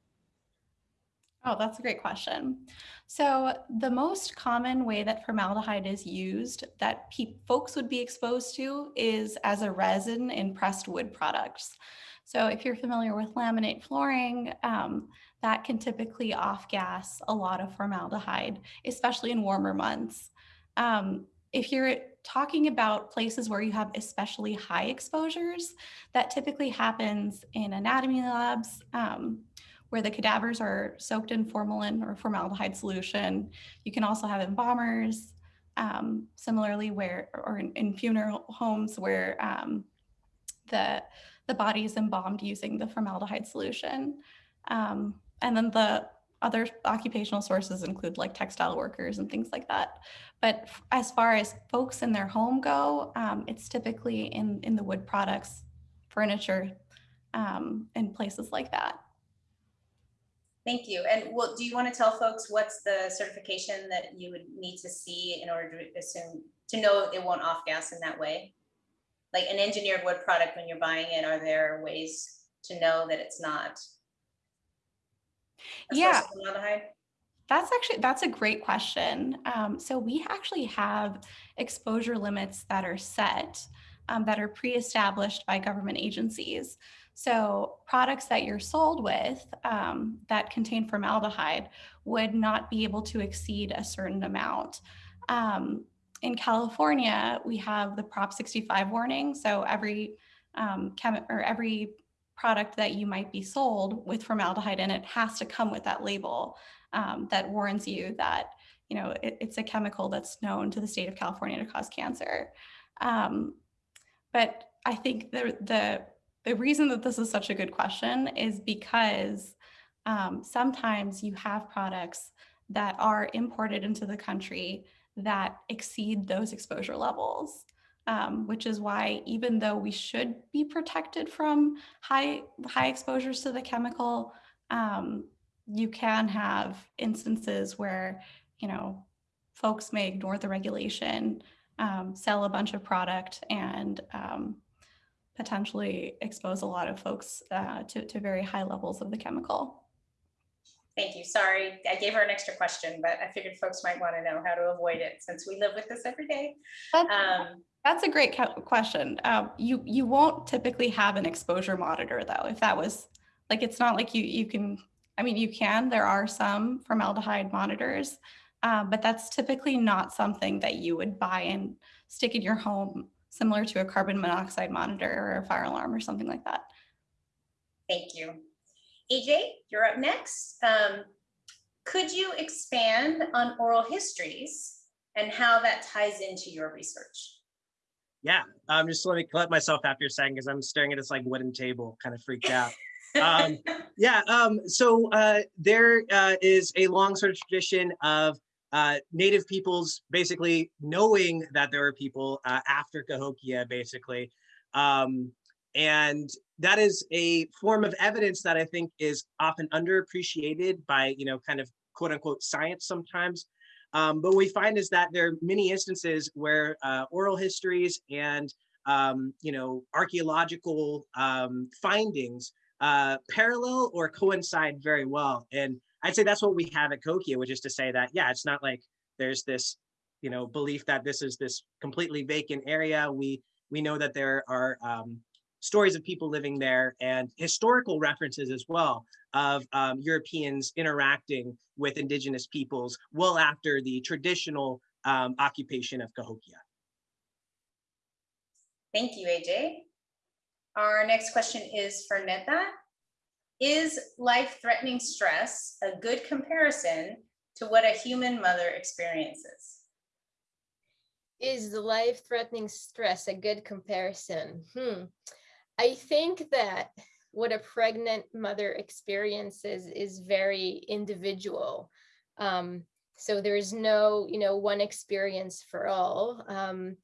Oh, that's a great question. So the most common way that formaldehyde is used that folks would be exposed to is as a resin in pressed wood products. So if you're familiar with laminate flooring, um, that can typically off gas a lot of formaldehyde, especially in warmer months. Um, if you're talking about places where you have especially high exposures, that typically happens in anatomy labs um, where the cadavers are soaked in formalin or formaldehyde solution. You can also have embalmers, um, similarly where, or in, in funeral homes where um, the, the body is embalmed using the formaldehyde solution. Um, and then the other occupational sources include like textile workers and things like that. But as far as folks in their home go, um, it's typically in, in the wood products, furniture, um, and places like that. Thank you. And well, do you want to tell folks what's the certification that you would need to see in order to assume to know it won't off gas in that way? Like an engineered wood product, when you're buying it, are there ways to know that it's not yeah. That's actually that's a great question. Um, so we actually have exposure limits that are set um, that are pre-established by government agencies. So products that you're sold with um, that contain formaldehyde would not be able to exceed a certain amount. Um, in California, we have the Prop 65 warning. So every um, chem or every product that you might be sold with formaldehyde in it has to come with that label um, that warns you that you know it, it's a chemical that's known to the state of California to cause cancer. Um, but I think the the the reason that this is such a good question is because um, sometimes you have products that are imported into the country that exceed those exposure levels. Um, which is why even though we should be protected from high high exposures to the chemical, um, you can have instances where you know folks may ignore the regulation, um, sell a bunch of product, and um, potentially expose a lot of folks uh, to, to very high levels of the chemical. Thank you. Sorry, I gave her an extra question, but I figured folks might want to know how to avoid it since we live with this every day. That's, Um, that's a great question. Um, you you won't typically have an exposure monitor though. If that was like, it's not like you you can. I mean, you can. There are some formaldehyde monitors, uh, but that's typically not something that you would buy and stick in your home, similar to a carbon monoxide monitor or a fire alarm or something like that. Thank you. AJ, you're up next. Um, could you expand on oral histories and how that ties into your research? Yeah, um, just let me collect myself after a second because I'm staring at this like wooden table, kind of freaked out. um, yeah, um, so uh, there uh, is a long sort of tradition of uh, native peoples basically knowing that there are people uh, after Cahokia, basically. Um, and that is a form of evidence that I think is often underappreciated by, you know, kind of quote unquote science sometimes. Um, but what we find is that there are many instances where uh, oral histories and, um, you know, archaeological um, findings uh, parallel or coincide very well. And I'd say that's what we have at Cahokia, which is to say that, yeah, it's not like there's this, you know, belief that this is this completely vacant area. We we know that there are um, stories of people living there and historical references as well of um, Europeans interacting with indigenous peoples well after the traditional um, occupation of Cahokia. Thank you, AJ. Our next question is for Neta. Is life-threatening stress a good comparison to what a human mother experiences? Is the life-threatening stress a good comparison? Hmm. I think that what a pregnant mother experiences is very individual. Um, so there's no, you know, one experience for all. Um,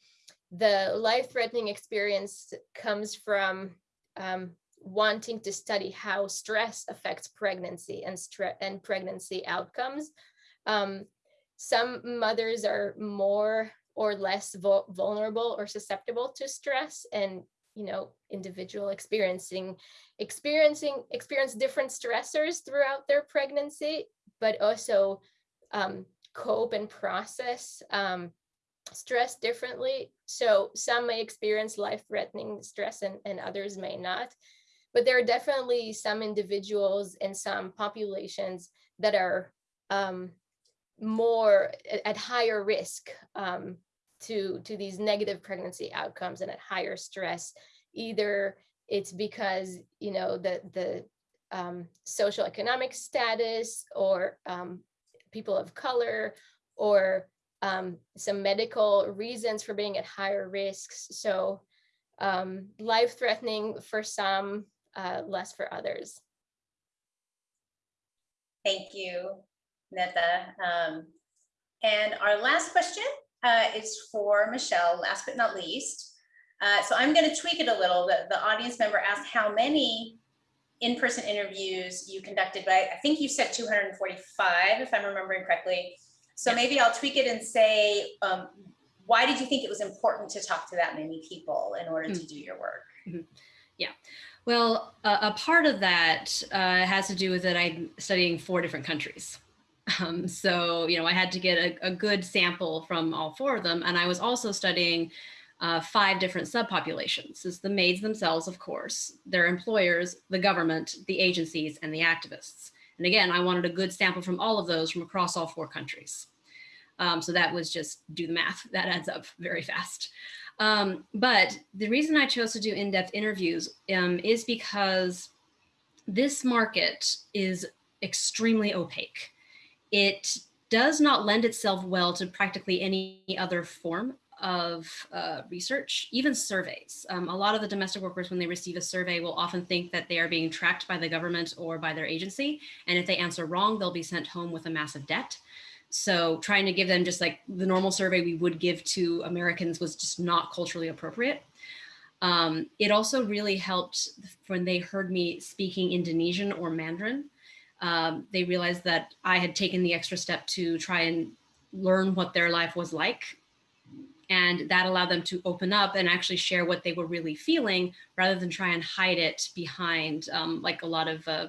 the life-threatening experience comes from um, wanting to study how stress affects pregnancy and stress and pregnancy outcomes. Um, some mothers are more or less vulnerable or susceptible to stress and you know individual experiencing experiencing experience different stressors throughout their pregnancy but also um, cope and process um, stress differently so some may experience life-threatening stress and, and others may not but there are definitely some individuals and some populations that are um, more at, higher risk um, to, to these negative pregnancy outcomes and at higher stress. Either it's because, you know, the, the um, social economic status or um, people of color or um, some medical reasons for being at higher risks. So um, life-threatening for some, uh, less for others. Thank you, Neta. Um, and our last question uh, is for Michelle, last but not least. Uh, so I'm going to tweak it a little. The, the audience member asked how many in-person interviews you conducted, but I think you said 245, if I'm remembering correctly. So maybe I'll tweak it and say, um, why did you think it was important to talk to that many people in order to do your work? Mm-hmm. Yeah. Well, uh, a part of that uh, has to do with that I'm studying four different countries. Um, so, you know, I had to get a, a, good sample from all four of them. And I was also studying uh, five different subpopulations. It's the maids themselves, of course, their employers, the government, the agencies, and the activists. And again, I wanted a good sample from all of those from across all four countries. Um, so that was just do the math. That adds up very fast. Um, but the reason I chose to do in-depth interviews um, is because this market is extremely opaque. It does not lend itself well to practically any other form of uh, research, even surveys. Um, a lot of the domestic workers, when they receive a survey, will often think that they are being tracked by the government or by their agency. And if they answer wrong, they'll be sent home with a massive debt. So trying to give them just like the normal survey we would give to Americans was just not culturally appropriate. Um, it also really helped when they heard me speaking Indonesian or Mandarin. Um, they realized that I had taken the extra step to try and learn what their life was like. And that allowed them to open up and actually share what they were really feeling rather than try and hide it behind um, like a lot of uh,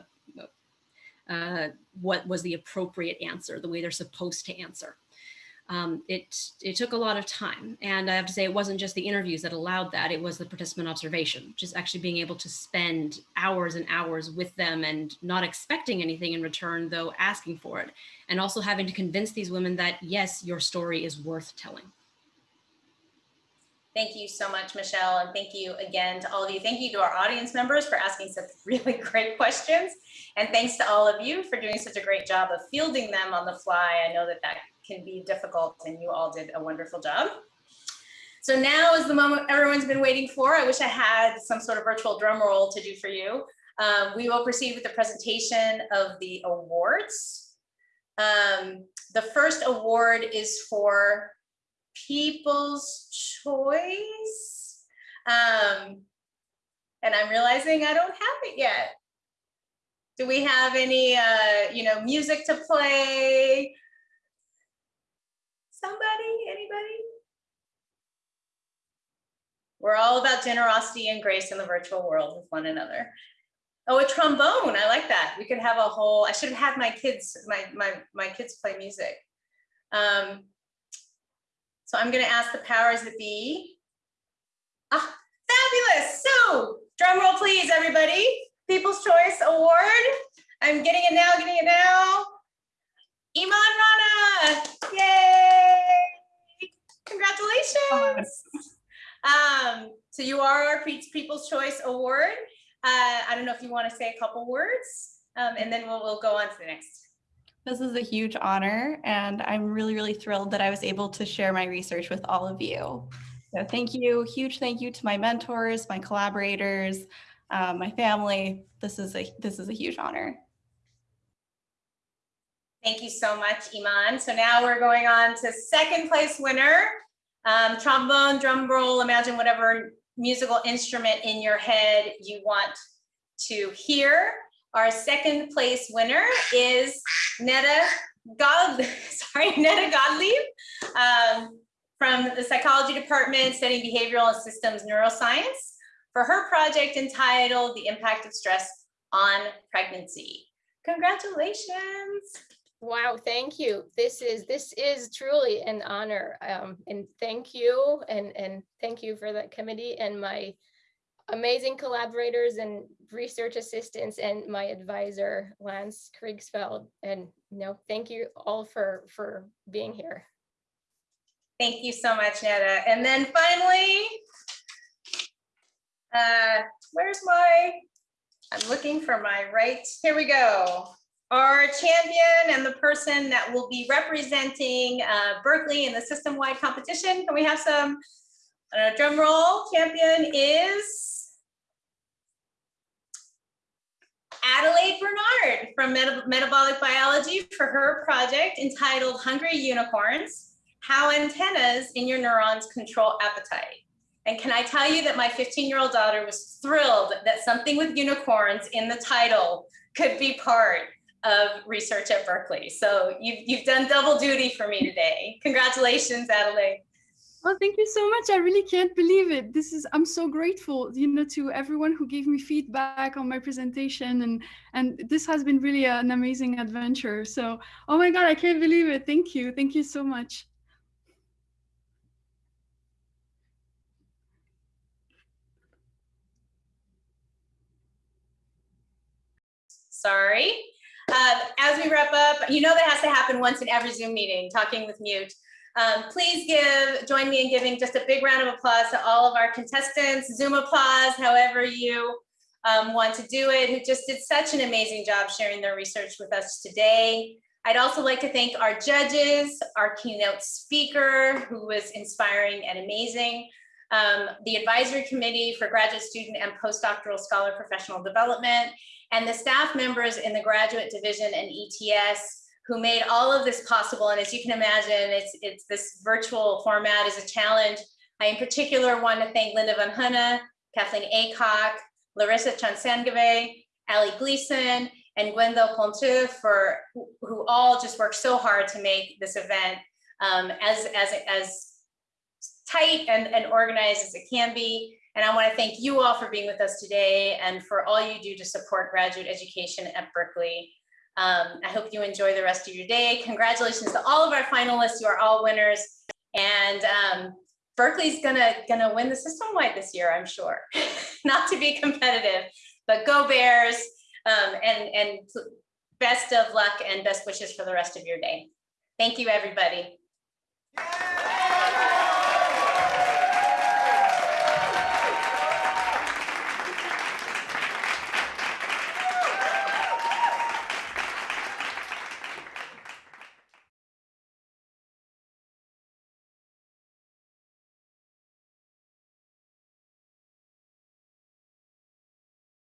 uh, what was the appropriate answer, the way they're supposed to answer. Um, it, it took a lot of time. And I have to say, it wasn't just the interviews that allowed that, it was the participant observation, just actually being able to spend hours and hours with them and not expecting anything in return, though asking for it. And also having to convince these women that, yes, your story is worth telling. Thank you so much, Michelle. And thank you again to all of you. Thank you to our audience members for asking such really great questions. And thanks to all of you for doing such a great job of fielding them on the fly. I know that that can be difficult and you all did a wonderful job. So now is the moment everyone's been waiting for. I wish I had some sort of virtual drum roll to do for you. Um, we will proceed with the presentation of the awards. Um, the first award is for People's Choice. Um, and I'm realizing I don't have it yet. Do we have any, uh, you know, music to play? Somebody, anybody? We're all about generosity and grace in the virtual world with one another. Oh, a trombone. I like that. We could have a whole, I should have had my kids, my, my, my kids play music. Um, so I'm going to ask the powers that be. Ah, fabulous. So drum roll, please, everybody. People's Choice Award. I'm getting it now, getting it now. Iman Rana. Yay. Congratulations. Um, so you are our People's Choice Award. Uh, I don't know if you want to say a couple words um, and then we'll, we'll go on to the next. This is a huge honor, and I'm really, really thrilled that I was able to share my research with all of you. So thank you, huge thank you to my mentors, my collaborators, um, my family. This is a this is a huge honor. Thank you so much, Iman. So now we're going on to second place winner, um, trombone, drum roll, imagine whatever musical instrument in your head you want to hear. Our second place winner is Netta God, sorry, Netta Gottlieb um, from the psychology department studying behavioral and systems neuroscience for her project entitled The Impact of Stress on Pregnancy. Congratulations. Wow, thank you. This is this is truly an honor. Um, and thank you and and thank you for that committee and my amazing collaborators and research assistants and my advisor, Lance Kriegsfeld. And you know, thank you all for, for being here. Thank you so much, Netta. And then finally, uh, where's my, I'm looking for my right, here we go. Our champion and the person that will be representing uh, Berkeley in the system-wide competition. Can we have some uh, drum roll? Champion is Adelaide Bernard from Meta Metabolic Biology for her project entitled Hungry Unicorns, How Antennas in Your Neurons Control Appetite. And can I tell you that my 15 year old daughter was thrilled that something with unicorns in the title could be part of research at Berkeley. So you've, you've done double duty for me today. Congratulations, Adelaide. Oh, thank you so much. I really can't believe it. This is I'm so grateful, you know, to everyone who gave me feedback on my presentation and and this has been really an amazing adventure. So, oh my god, I can't believe it. Thank you. Thank you so much. Sorry. Uh, as we wrap up, you know that has to happen once in every Zoom meeting, talking with mute. Um, please give, join me in giving just a big round of applause to all of our contestants, Zoom applause, however you um, want to do it, who just did such an amazing job sharing their research with us today. I'd also like to thank our judges, our keynote speaker, who was inspiring and amazing, um, the advisory committee for graduate student and postdoctoral scholar professional development, and the staff members in the graduate division and ETS who made all of this possible. And as you can imagine, it's, it's this virtual format is a challenge. I in particular want to thank Linda Van Hunne, Kathleen Acock, Larissa Chansangave, Ali Gleason, and Gwendol Ponteux for who, who all just worked so hard to make this event um, as, as, as tight and, and organized as it can be. And I want to thank you all for being with us today and for all you do to support graduate education at Berkeley. Um, I hope you enjoy the rest of your day. Congratulations to all of our finalists. You are all winners. And um, Berkeley's gonna, gonna win the system-wide this year, I'm sure. Not to be competitive, but go Bears. Um, and, and best of luck and best wishes for the rest of your day. Thank you, everybody.